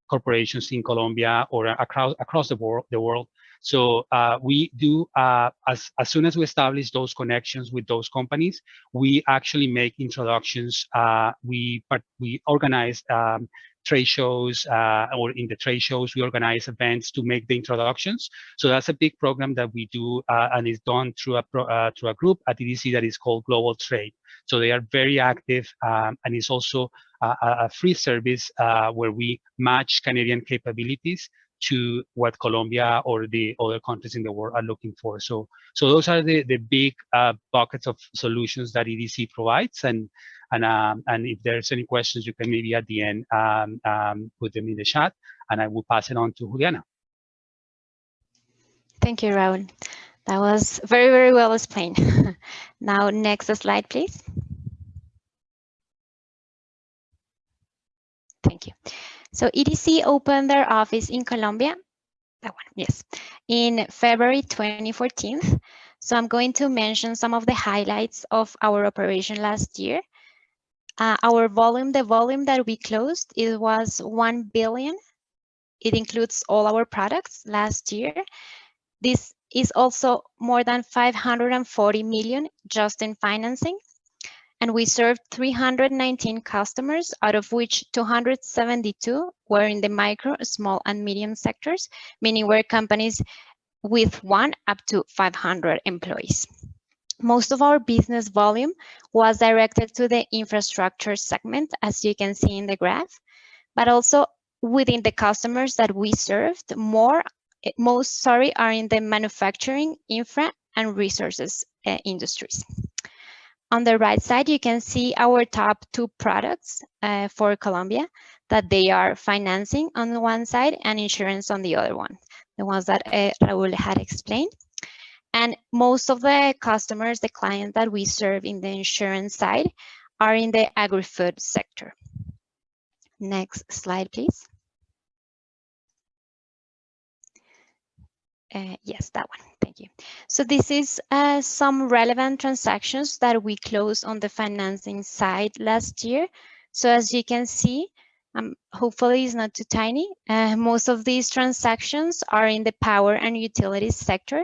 corporations in Colombia or across across the world. The world. So uh, we do, uh, as, as soon as we establish those connections with those companies, we actually make introductions. Uh, we, but we organize um, trade shows uh, or in the trade shows, we organize events to make the introductions. So that's a big program that we do uh, and is done through a, pro, uh, through a group at EDC that is called Global Trade. So they are very active um, and it's also a, a free service where we match Canadian capabilities to what Colombia or the other countries in the world are looking for. So, so those are the the big uh, buckets of solutions that EDC provides. And and um, and if there's any questions, you can maybe at the end um, um, put them in the chat, and I will pass it on to Juliana. Thank you, Raul. That was very very well explained. <laughs> now, next slide, please. Thank you. So EDC opened their office in Colombia, that one, yes, in February 2014. So I'm going to mention some of the highlights of our operation last year. Uh, our volume, the volume that we closed, it was 1 billion. It includes all our products last year. This is also more than 540 million just in financing and we served 319 customers, out of which 272 were in the micro, small, and medium sectors, meaning were companies with one up to 500 employees. Most of our business volume was directed to the infrastructure segment, as you can see in the graph, but also within the customers that we served, more most, sorry, are in the manufacturing, infra, and resources uh, industries. On the right side, you can see our top two products uh, for Colombia, that they are financing on one side and insurance on the other one, the ones that uh, Raul had explained. And most of the customers, the clients that we serve in the insurance side are in the agri-food sector. Next slide, please. Uh, yes, that one. Thank you. So this is uh, some relevant transactions that we closed on the financing side last year. So as you can see, um, hopefully it's not too tiny. Uh, most of these transactions are in the power and utilities sector.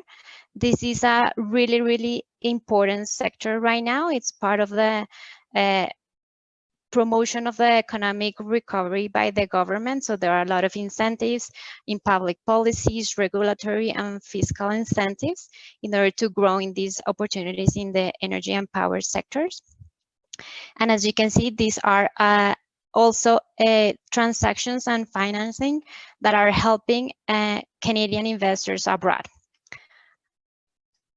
This is a really, really important sector right now. It's part of the uh, promotion of the economic recovery by the government. So there are a lot of incentives in public policies, regulatory and fiscal incentives in order to grow in these opportunities in the energy and power sectors. And as you can see, these are uh, also uh, transactions and financing that are helping uh, Canadian investors abroad.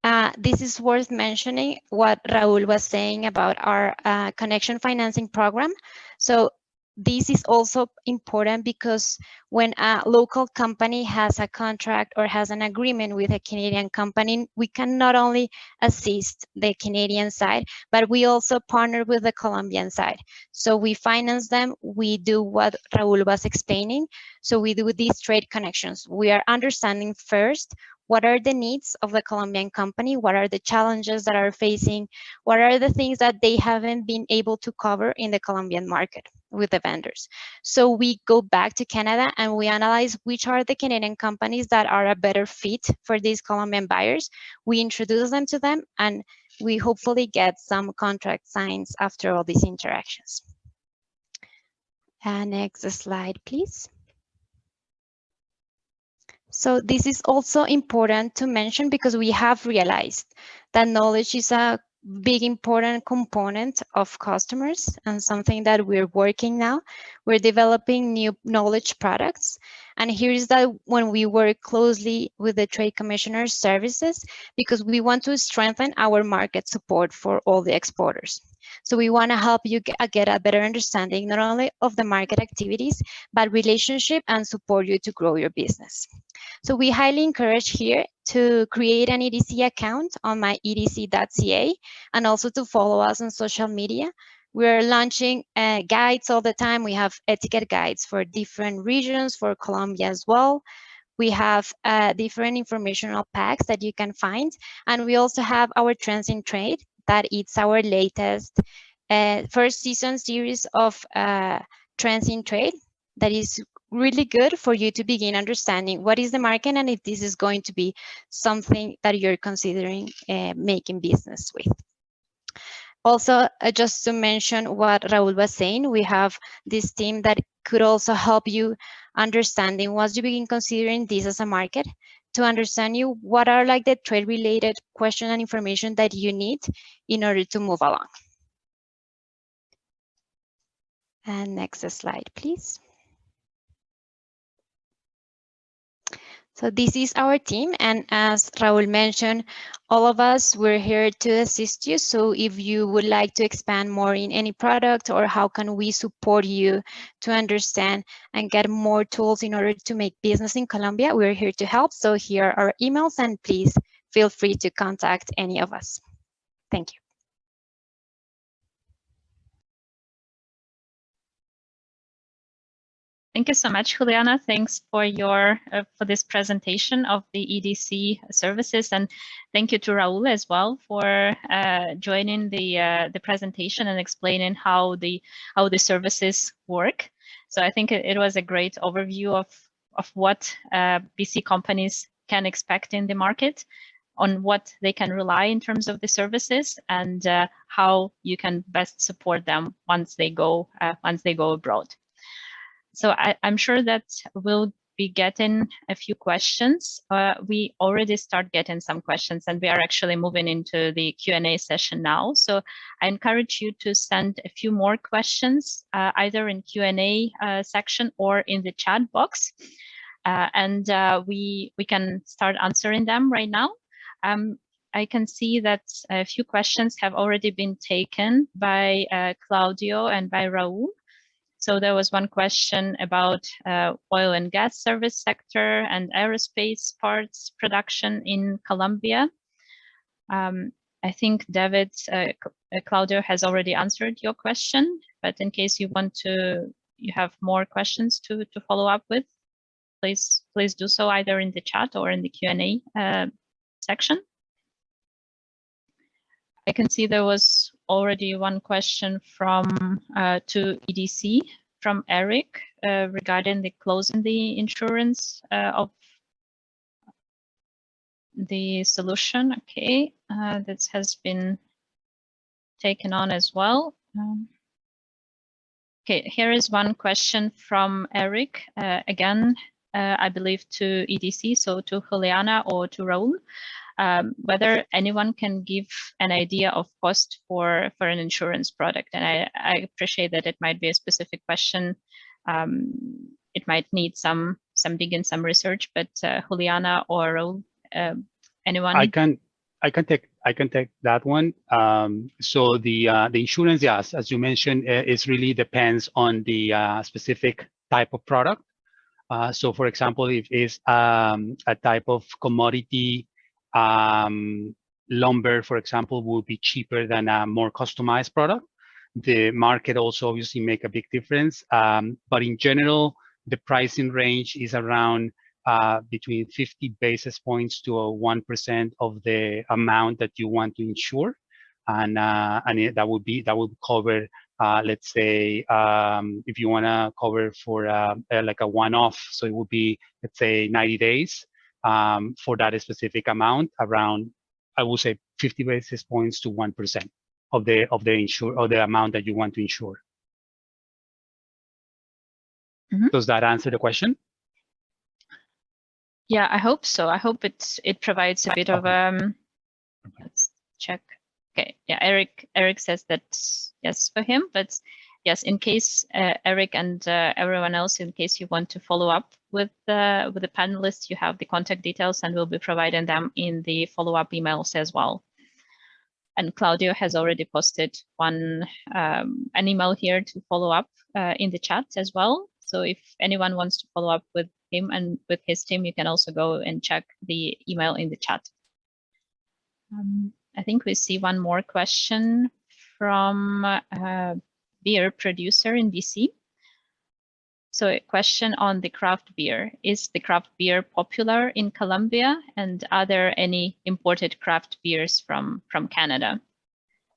Uh, this is worth mentioning what Raul was saying about our uh, connection financing program. So this is also important because when a local company has a contract or has an agreement with a Canadian company, we can not only assist the Canadian side, but we also partner with the Colombian side. So we finance them, we do what Raul was explaining. So we do these trade connections. We are understanding first what are the needs of the Colombian company? What are the challenges that are facing? What are the things that they haven't been able to cover in the Colombian market with the vendors? So we go back to Canada and we analyze which are the Canadian companies that are a better fit for these Colombian buyers. We introduce them to them and we hopefully get some contract signs after all these interactions. And next slide, please. So this is also important to mention because we have realized that knowledge is a big important component of customers and something that we're working now. We're developing new knowledge products. And here is that when we work closely with the Trade Commissioner's services, because we want to strengthen our market support for all the exporters. So we want to help you uh, get a better understanding, not only of the market activities, but relationship and support you to grow your business. So we highly encourage here to create an EDC account on my edc.ca and also to follow us on social media. We're launching uh, guides all the time. We have etiquette guides for different regions, for Colombia as well. We have uh, different informational packs that you can find. And we also have our trends in trade that it's our latest uh, first season series of uh, trends in trade that is really good for you to begin understanding what is the market and if this is going to be something that you're considering uh, making business with. Also, uh, just to mention what Raul was saying, we have this team that could also help you understanding once you begin considering this as a market to understand you what are like the trade related questions and information that you need in order to move along. And next slide, please. So this is our team. And as Raul mentioned, all of us, we're here to assist you. So if you would like to expand more in any product or how can we support you to understand and get more tools in order to make business in Colombia, we're here to help. So here are our emails and please feel free to contact any of us. Thank you. Thank you so much, Juliana. Thanks for your uh, for this presentation of the EDC services, and thank you to Raul as well for uh, joining the uh, the presentation and explaining how the how the services work. So I think it, it was a great overview of of what uh, BC companies can expect in the market, on what they can rely in terms of the services, and uh, how you can best support them once they go uh, once they go abroad. So I, am sure that we'll be getting a few questions. Uh, we already start getting some questions and we are actually moving into the Q&A session now. So I encourage you to send a few more questions, uh, either in Q&A uh, section or in the chat box. uh, and uh, we we can start answering them right now. Um, I can see that a few questions have already been taken by uh, Claudio and by Raul. So there was one question about uh, oil and gas service sector and aerospace parts production in Colombia. Um, I think David, uh, Claudio has already answered your question, but in case you want to, you have more questions to, to follow up with, please, please do so either in the chat or in the Q&A uh, section. I can see there was already one question from uh, to EDC from Eric uh, regarding the closing the insurance uh, of the solution. Okay, uh, this has been taken on as well. Um, okay, here is one question from Eric. Uh, again, uh, I believe to EDC, so to Juliana or to Raul, um, whether anyone can give an idea of cost for, for an insurance product. And I, I appreciate that it might be a specific question. Um, it might need some some digging, some research, but uh, Juliana or uh, anyone? I can I can take I can take that one. Um, so the uh, the insurance, yes, as you mentioned, uh, it really depends on the uh, specific type of product. Uh, so, for example, if it's um, a type of commodity, um, lumber, for example, will be cheaper than a more customized product. The market also obviously make a big difference, um, but in general, the pricing range is around uh, between 50 basis points to a 1% of the amount that you want to insure. And, uh, and it, that would be, that would cover, uh, let's say, um, if you want to cover for uh, like a one-off, so it would be, let's say 90 days um, for that specific amount around, I would say 50 basis points to 1% of the, of the insure, or the amount that you want to insure. Mm -hmm. Does that answer the question? Yeah, I hope so. I hope it it provides a bit of um. Let's check. Okay, yeah, Eric Eric says that yes for him, but yes, in case uh, Eric and uh, everyone else, in case you want to follow up with the with the panelists, you have the contact details, and we'll be providing them in the follow up emails as well. And Claudio has already posted one um, an email here to follow up uh, in the chat as well. So if anyone wants to follow up with him and with his team, you can also go and check the email in the chat. Um, I think we see one more question from a beer producer in BC. So a question on the craft beer. Is the craft beer popular in Colombia? And are there any imported craft beers from, from Canada?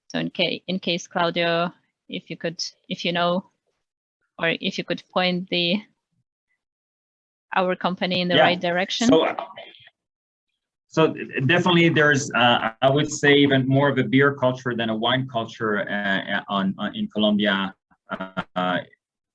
So in, case, in case, Claudio, if you could, if you know, or if you could point the our company in the Yeah. right direction? So, so definitely there's, uh, I would say even more of a beer culture than a wine culture uh, on, on in Colombia uh,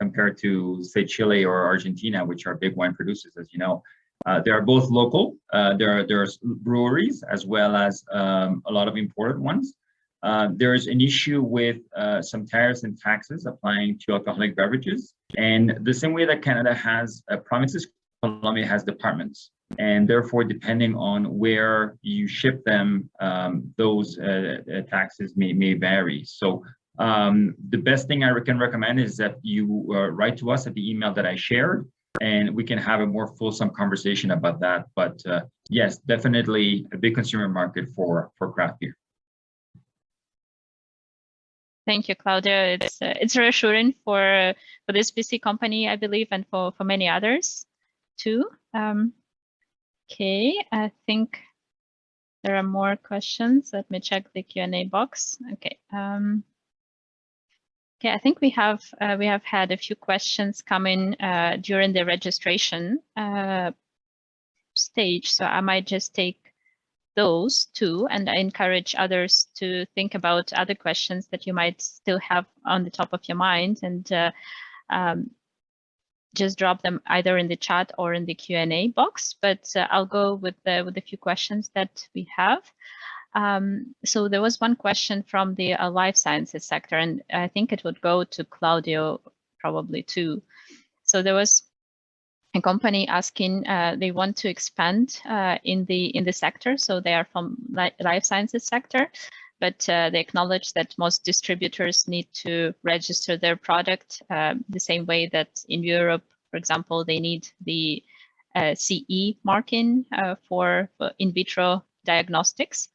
compared to say Chile or Argentina, which are big wine producers, as you know. Uh, they are both local. Uh, there are there's breweries as well as um, a lot of imported ones. Uh, there's an issue with uh, some tariffs and taxes applying to alcoholic beverages. And the same way that Canada has uh, provinces, Colombia has departments. And therefore, depending on where you ship them, um, those uh, uh, taxes may, may vary. So um, the best thing I can recommend is that you uh, write to us at the email that I shared, and we can have a more fulsome conversation about that. But uh, yes, definitely a big consumer market for, for craft beer. Thank you, Claudio. It's uh, it's reassuring for for this BC company, I believe, and for for many others too. Um, okay, I think there are more questions. Let me check the Q&A box. Okay. Um, okay, I think we have uh, we have had a few questions come in uh, during the registration uh, stage, so I might just take those too, and I encourage others to think about other questions that you might still have on the top of your mind and uh, um, just drop them either in the chat or in the Q&A box, but uh, I'll go with the, with a few questions that we have. Um, so there was one question from the uh, life sciences sector, and I think it would go to Claudio probably too. So there was a company asking uh, they want to expand uh, in the in the sector, so they are from li life sciences sector, but uh, they acknowledge that most distributors need to register their product uh, the same way that in Europe, for example, they need the uh, CE marking uh, for, for in vitro diagnostics,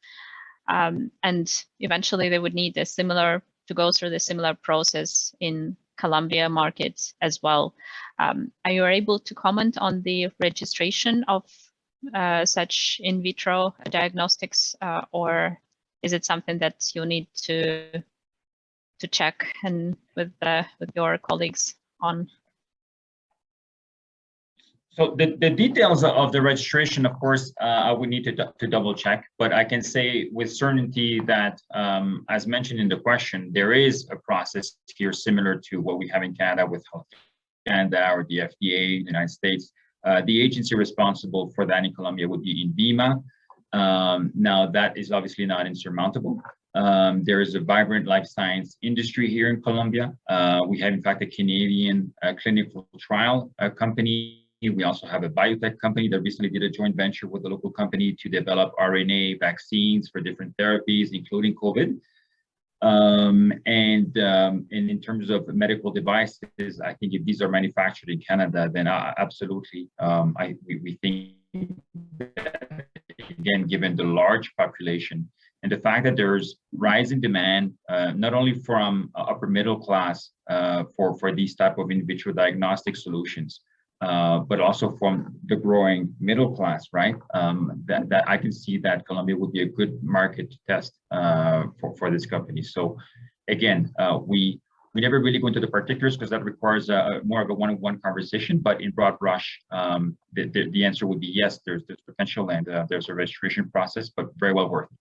um, and eventually they would need a similar to go through the similar process in Colombia market as well. Um, are you able to comment on the registration of uh, such in vitro diagnostics, uh, or is it something that you need to to check and with uh, with your colleagues on? So the, the details of the registration, of course, uh, I would need to, to double check, but I can say with certainty that, um, as mentioned in the question, there is a process here similar to what we have in Canada with Health Canada or the FDA in the United States. Uh, the agency responsible for that in Colombia would be INVIMA. Um, now that is obviously not insurmountable. Um, there is a vibrant life science industry here in Colombia. Uh, we have in fact a Canadian uh, clinical trial uh, company we also have a biotech company that recently did a joint venture with a local company to develop RNA vaccines for different therapies, including COVID. Um, and, um, and in terms of medical devices, I think if these are manufactured in Canada, then uh, absolutely, um, I, we, we think, that, again, given the large population and the fact that there's rising demand, uh, not only from upper middle class uh, for, for these type of individual diagnostic solutions, uh, but also from the growing middle class, right? Um, that, that I can see that Colombia would be a good market to test uh, for, for this company. So again, uh, we we never really go into the particulars because that requires a, more of a one-on-one -on -one conversation, but in broad brush, um, the, the, the, answer would be yes, there's, there's potential and uh, there's a registration process, but very well worth it.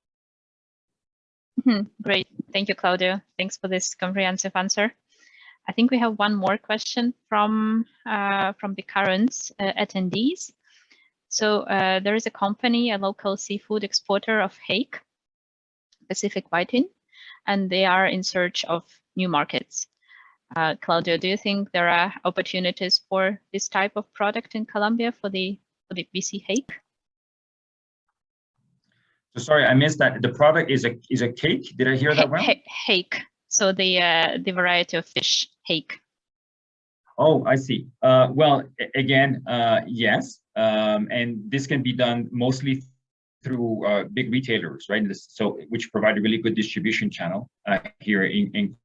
Mm -hmm. Great. Thank you, Claudio. Thanks for this comprehensive answer. I think we have one more question from uh, from the current uh, attendees. So uh, there is a company, a local seafood exporter of hake, Pacific Whiting, and they are in search of new markets. Uh, Claudio, do you think there are opportunities for this type of product in Colombia for the for the BC hake? So sorry, I missed that. The product is a is a cake. Did I hear that well? Hake. So the uh, the variety of fish hake. Oh, I see. Uh, well, again, uh, yes, um, and this can be done mostly through uh, big retailers, right? This, so which provide a really good distribution channel uh, here in, in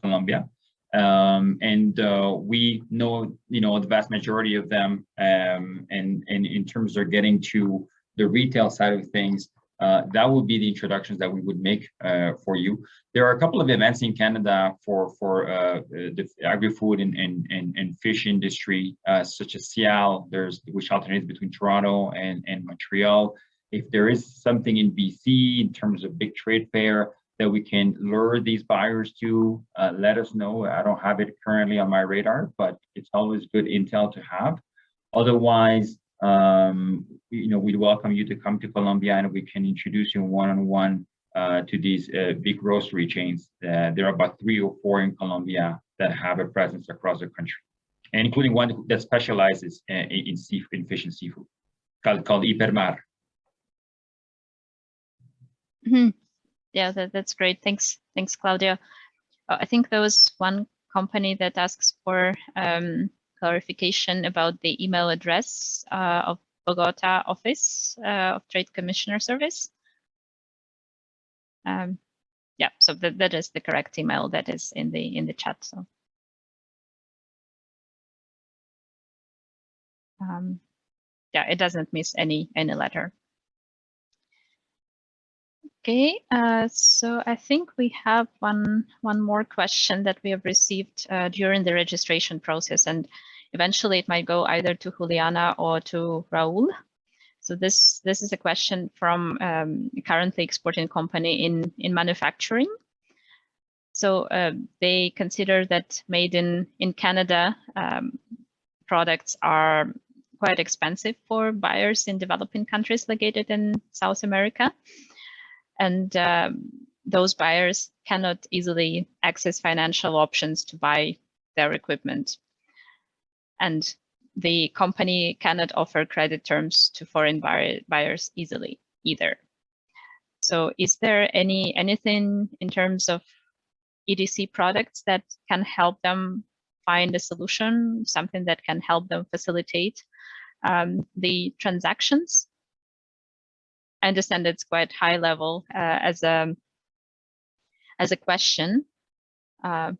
Colombia. Um, and uh, we know, you know, the vast majority of them, um, and, and in terms of getting to the retail side of things, uh, that would be the introductions that we would make uh, for you. There are a couple of events in Canada for for uh, the agri-food and, and, and, and, fish industry, uh, such as SIAL, there's which alternates between Toronto and, and Montreal. If there is something in BC in terms of big trade fair that we can lure these buyers to, uh, let us know. I don't have it currently on my radar, but it's always good intel to have. Otherwise, um, you know, we'd welcome you to come to Colombia and we can introduce you one-on-one -on -one, uh, to these uh, big grocery chains. Uh, there are about three or four in Colombia that have a presence across the country, and including one that specializes in, uh, in, seafood, in fish and seafood, called, called Hipermar. Mm -hmm. Yeah, that, that's great. Thanks, thanks, Claudio. Uh, I think there was one company that asks for um, clarification about the email address uh, of Bogota office uh, of Trade Commissioner Service. Um, yeah, so that, that is the correct email that is in the in the chat. So. Um, yeah, it doesn't miss any any letter. Okay, uh, so I think we have one one more question that we have received uh, during the registration process, and eventually it might go either to Juliana or to Raul. So this this is a question from um, currently exporting company in in manufacturing. So uh, they consider that made in in Canada um, products are quite expensive for buyers in developing countries located in South America and um, those buyers cannot easily access financial options to buy their equipment. And the company cannot offer credit terms to foreign buyer, buyers easily either. So is there any anything in terms of EDC products that can help them find a solution, something that can help them facilitate um, the transactions? I understand it's quite high level uh, as a as a question, uh,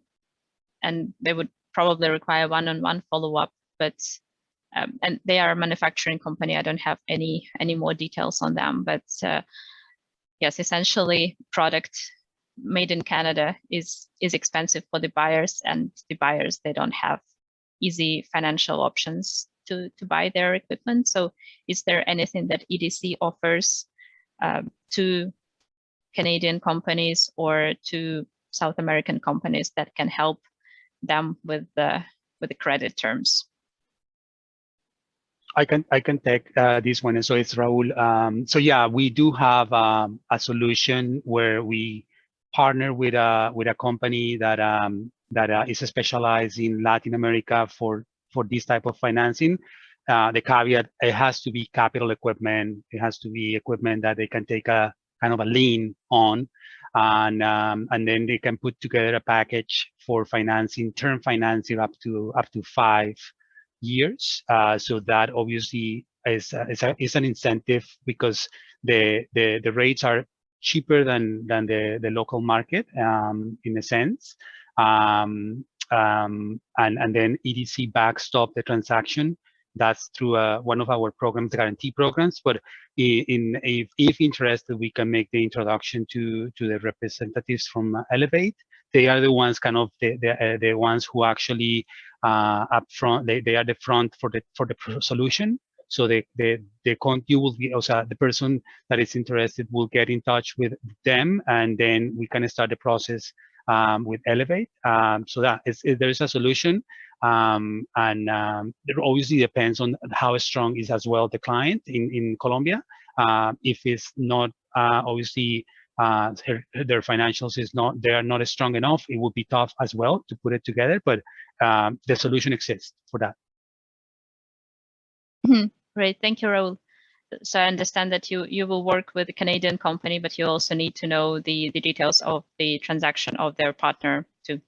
and they would probably require one-on-one follow-up. But um, and they are a manufacturing company. I don't have any any more details on them. But uh, yes, essentially, product made in Canada is is expensive for the buyers, and the buyers they don't have easy financial options to to buy their equipment. So, is there anything that EDC offers um, to Canadian companies or to South American companies that can help them with the with the credit terms? I can I can take uh, this one. And so it's Raul. Um, so yeah, we do have um, a solution where we partner with a with a company that um, that uh, is specialized in Latin America for for this type of financing. Uh, the caveat it has to be capital equipment. It has to be equipment that they can take a kind of a lien on, and um, and then they can put together a package for financing, term financing up to up to five years. Uh, so that obviously is, is, a, is an incentive because the, the, the rates are cheaper than, than the, the local market um, in a sense. Um, um, and, and then EDC backstop the transaction. That's through uh, one of our programs, the guarantee programs. But in, if, if interested, we can make the introduction to, to the representatives from Elevate. They are the ones kind of the, the, uh, the ones who actually uh, up front. They, they are the front for the for the solution. So the the the con you will be also the person that is interested will get in touch with them, and then we can start the process um, with Elevate. Um, so that is there is a solution, um, and um, it obviously depends on how strong is as well the client in in Colombia. Uh, if it's not uh, obviously uh, their, their financials is not they are not strong enough, it would be tough as well to put it together. But um, the solution exists for that. Great, thank you, Raul. So I understand that you you will work with a Canadian company, but you also need to know the the details of the transaction of their partner too.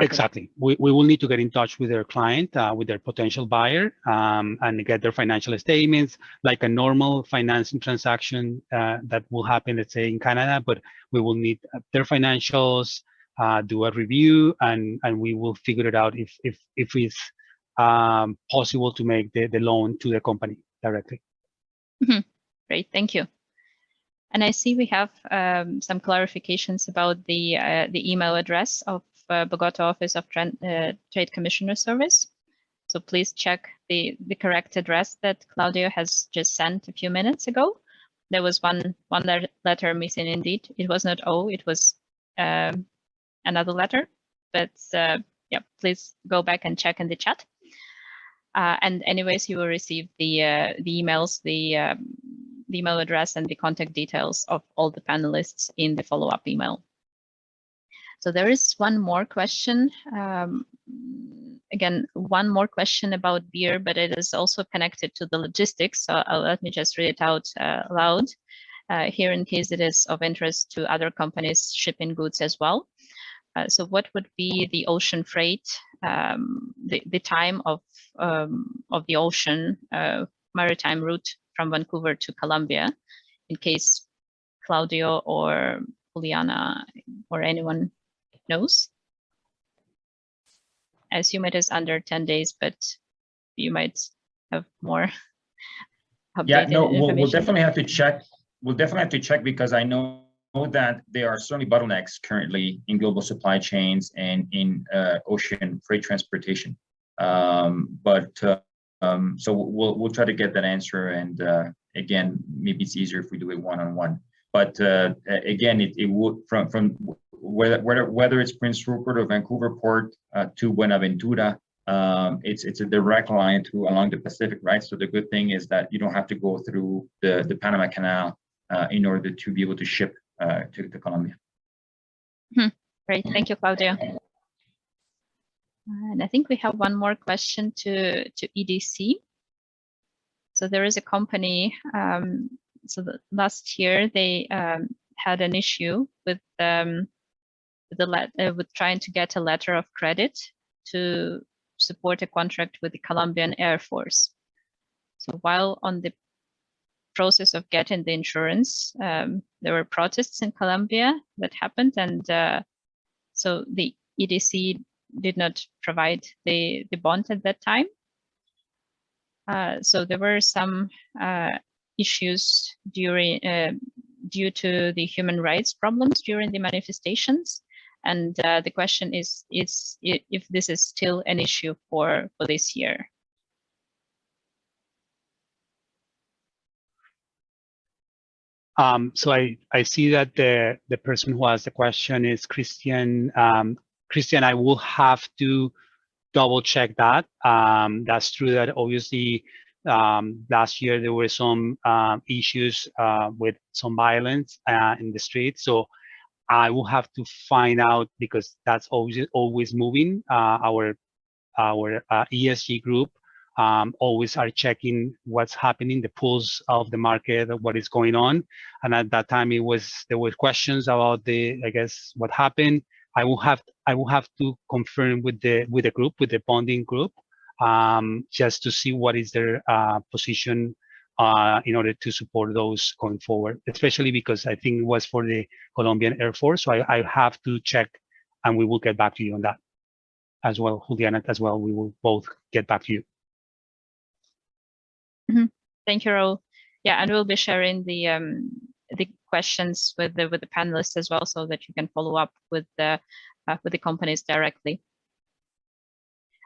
Exactly. We, we will need to get in touch with their client, uh, with their potential buyer, um, and get their financial statements, like a normal financing transaction uh, that will happen, let's say, in Canada. But we will need their financials, uh, do a review, and and we will figure it out if if if it's um, possible to make the the loan to the company directly. Mm -hmm. Great, thank you. And I see we have um, some clarifications about the uh, the email address of uh, Bogota Office of Tra uh, Trade Commissioner Service. So please check the, the correct address that Claudio has just sent a few minutes ago. There was one, one le letter missing indeed. It was not O, it was um, another letter. But uh, yeah, please go back and check in the chat. Uh, and anyways, you will receive the uh, the emails, the, um, the email address and the contact details of all the panelists in the follow-up email. So there is one more question. Um, again, one more question about beer, but it is also connected to the logistics. So I'll, let me just read it out uh, loud uh, here in case it is of interest to other companies shipping goods as well. Uh, so what would be the ocean freight, um, the, the time of, um, of the ocean uh, maritime route from Vancouver to Colombia in case Claudio or Juliana or anyone knows. I assume it is under 10 days, but you might have more <laughs> Yeah, no, we'll, we'll definitely have to check. We'll definitely have to check because I know that there are certainly bottlenecks currently in global supply chains and in uh, ocean freight transportation. Um, but uh, um, so we'll we'll try to get that answer. And uh, again, maybe it's easier if we do it one on one. But uh, again, it, it would from from whether, whether, it's Prince Rupert or Vancouver Port uh, to Buenaventura, um, it's it's a direct line to along the Pacific, right? So the good thing is that you don't have to go through the, the Panama Canal uh, in order to be able to ship uh, to, to Colombia. Hmm. Great, thank you, Claudio. And I think we have one more question to, to EDC. So there is a company, um, so last year they um, had an issue with, um, the uh, with trying to get a letter of credit to support a contract with the Colombian Air Force. So while on the process of getting the insurance, um, there were protests in Colombia that happened, and uh, so the EDC did not provide the, the bond at that time. Uh, so there were some uh, issues during uh, due to the human rights problems during the manifestations. And uh, the question is, is if this is still an issue for, for this year. Um, so I, I see that the, the person who asked the question is Christian. Um, Christian, I will have to double check that. Um, that's true that obviously um, last year there were some um, issues uh, with some violence uh, in the street. So I will have to find out because that's always always moving. Uh, our our uh, ESG group um, always are checking what's happening, the pulse of the market, what is going on. And at that time, it was there were questions about the, I guess, what happened. I will have I will have to confirm with the with the group, with the bonding group, um, just to see what is their uh, position uh, in order to support those going forward. Especially because I think it was for the Colombian Air Force, so I, I have to check, and we will get back to you on that as well, Juliana. As well, we will both get back to you. Thank you, Raul. Yeah, and we'll be sharing the um, the questions with the with the panelists as well, so that you can follow up with the uh, with the companies directly.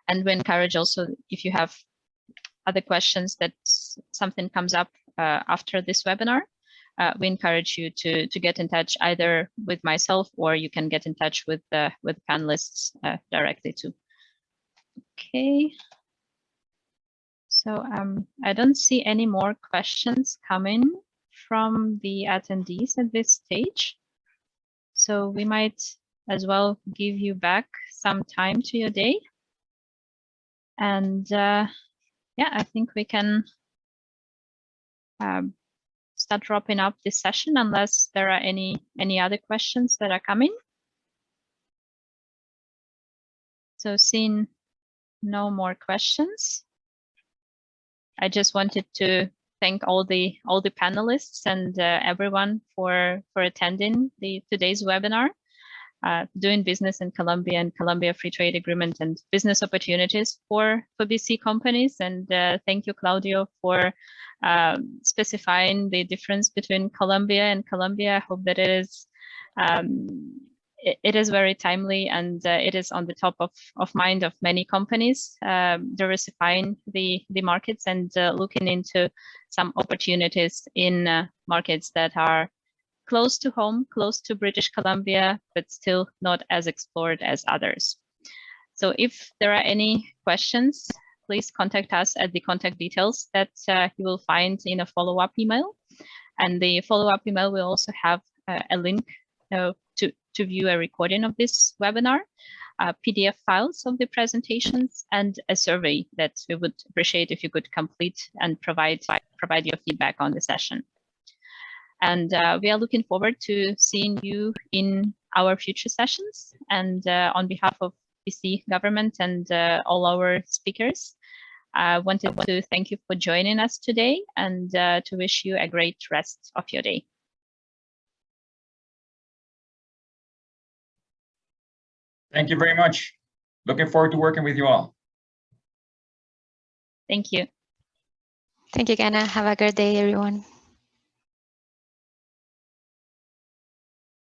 And we encourage also if you have other questions that something comes up uh, after this webinar, uh, we encourage you to to get in touch either with myself or you can get in touch with the with panelists uh, directly too. Okay. So um, I don't see any more questions coming from the attendees at this stage. So we might as well give you back some time to your day. And uh, yeah, I think we can um, start wrapping up this session unless there are any any other questions that are coming. So seeing no more questions. I just wanted to thank all the all the panelists and uh, everyone for for attending the today's webinar. Uh, doing business in Colombia and Colombia Free Trade Agreement and business opportunities for for BC companies. And uh, thank you, Claudio, for um, specifying the difference between Colombia and Columbia. I hope that it is um, it, it is very timely and uh, it is on the top of, of mind of many companies, um, diversifying the, the markets and uh, looking into some opportunities in uh, markets that are close to home, close to British Columbia, but still not as explored as others. So if there are any questions, please contact us at the contact details that uh, you will find in a follow-up email. And the follow-up email will also have uh, a link uh, to, to view a recording of this webinar, uh, PDF files of the presentations, and a survey that we would appreciate if you could complete and provide, provide your feedback on the session. And uh, we are looking forward to seeing you in our future sessions. And uh, on behalf of BC government and uh, all our speakers, I wanted to thank you for joining us today and uh, to wish you a great rest of your day. Thank you very much. Looking forward to working with you all. Thank you. Thank you, Ganna. Have a good day, everyone.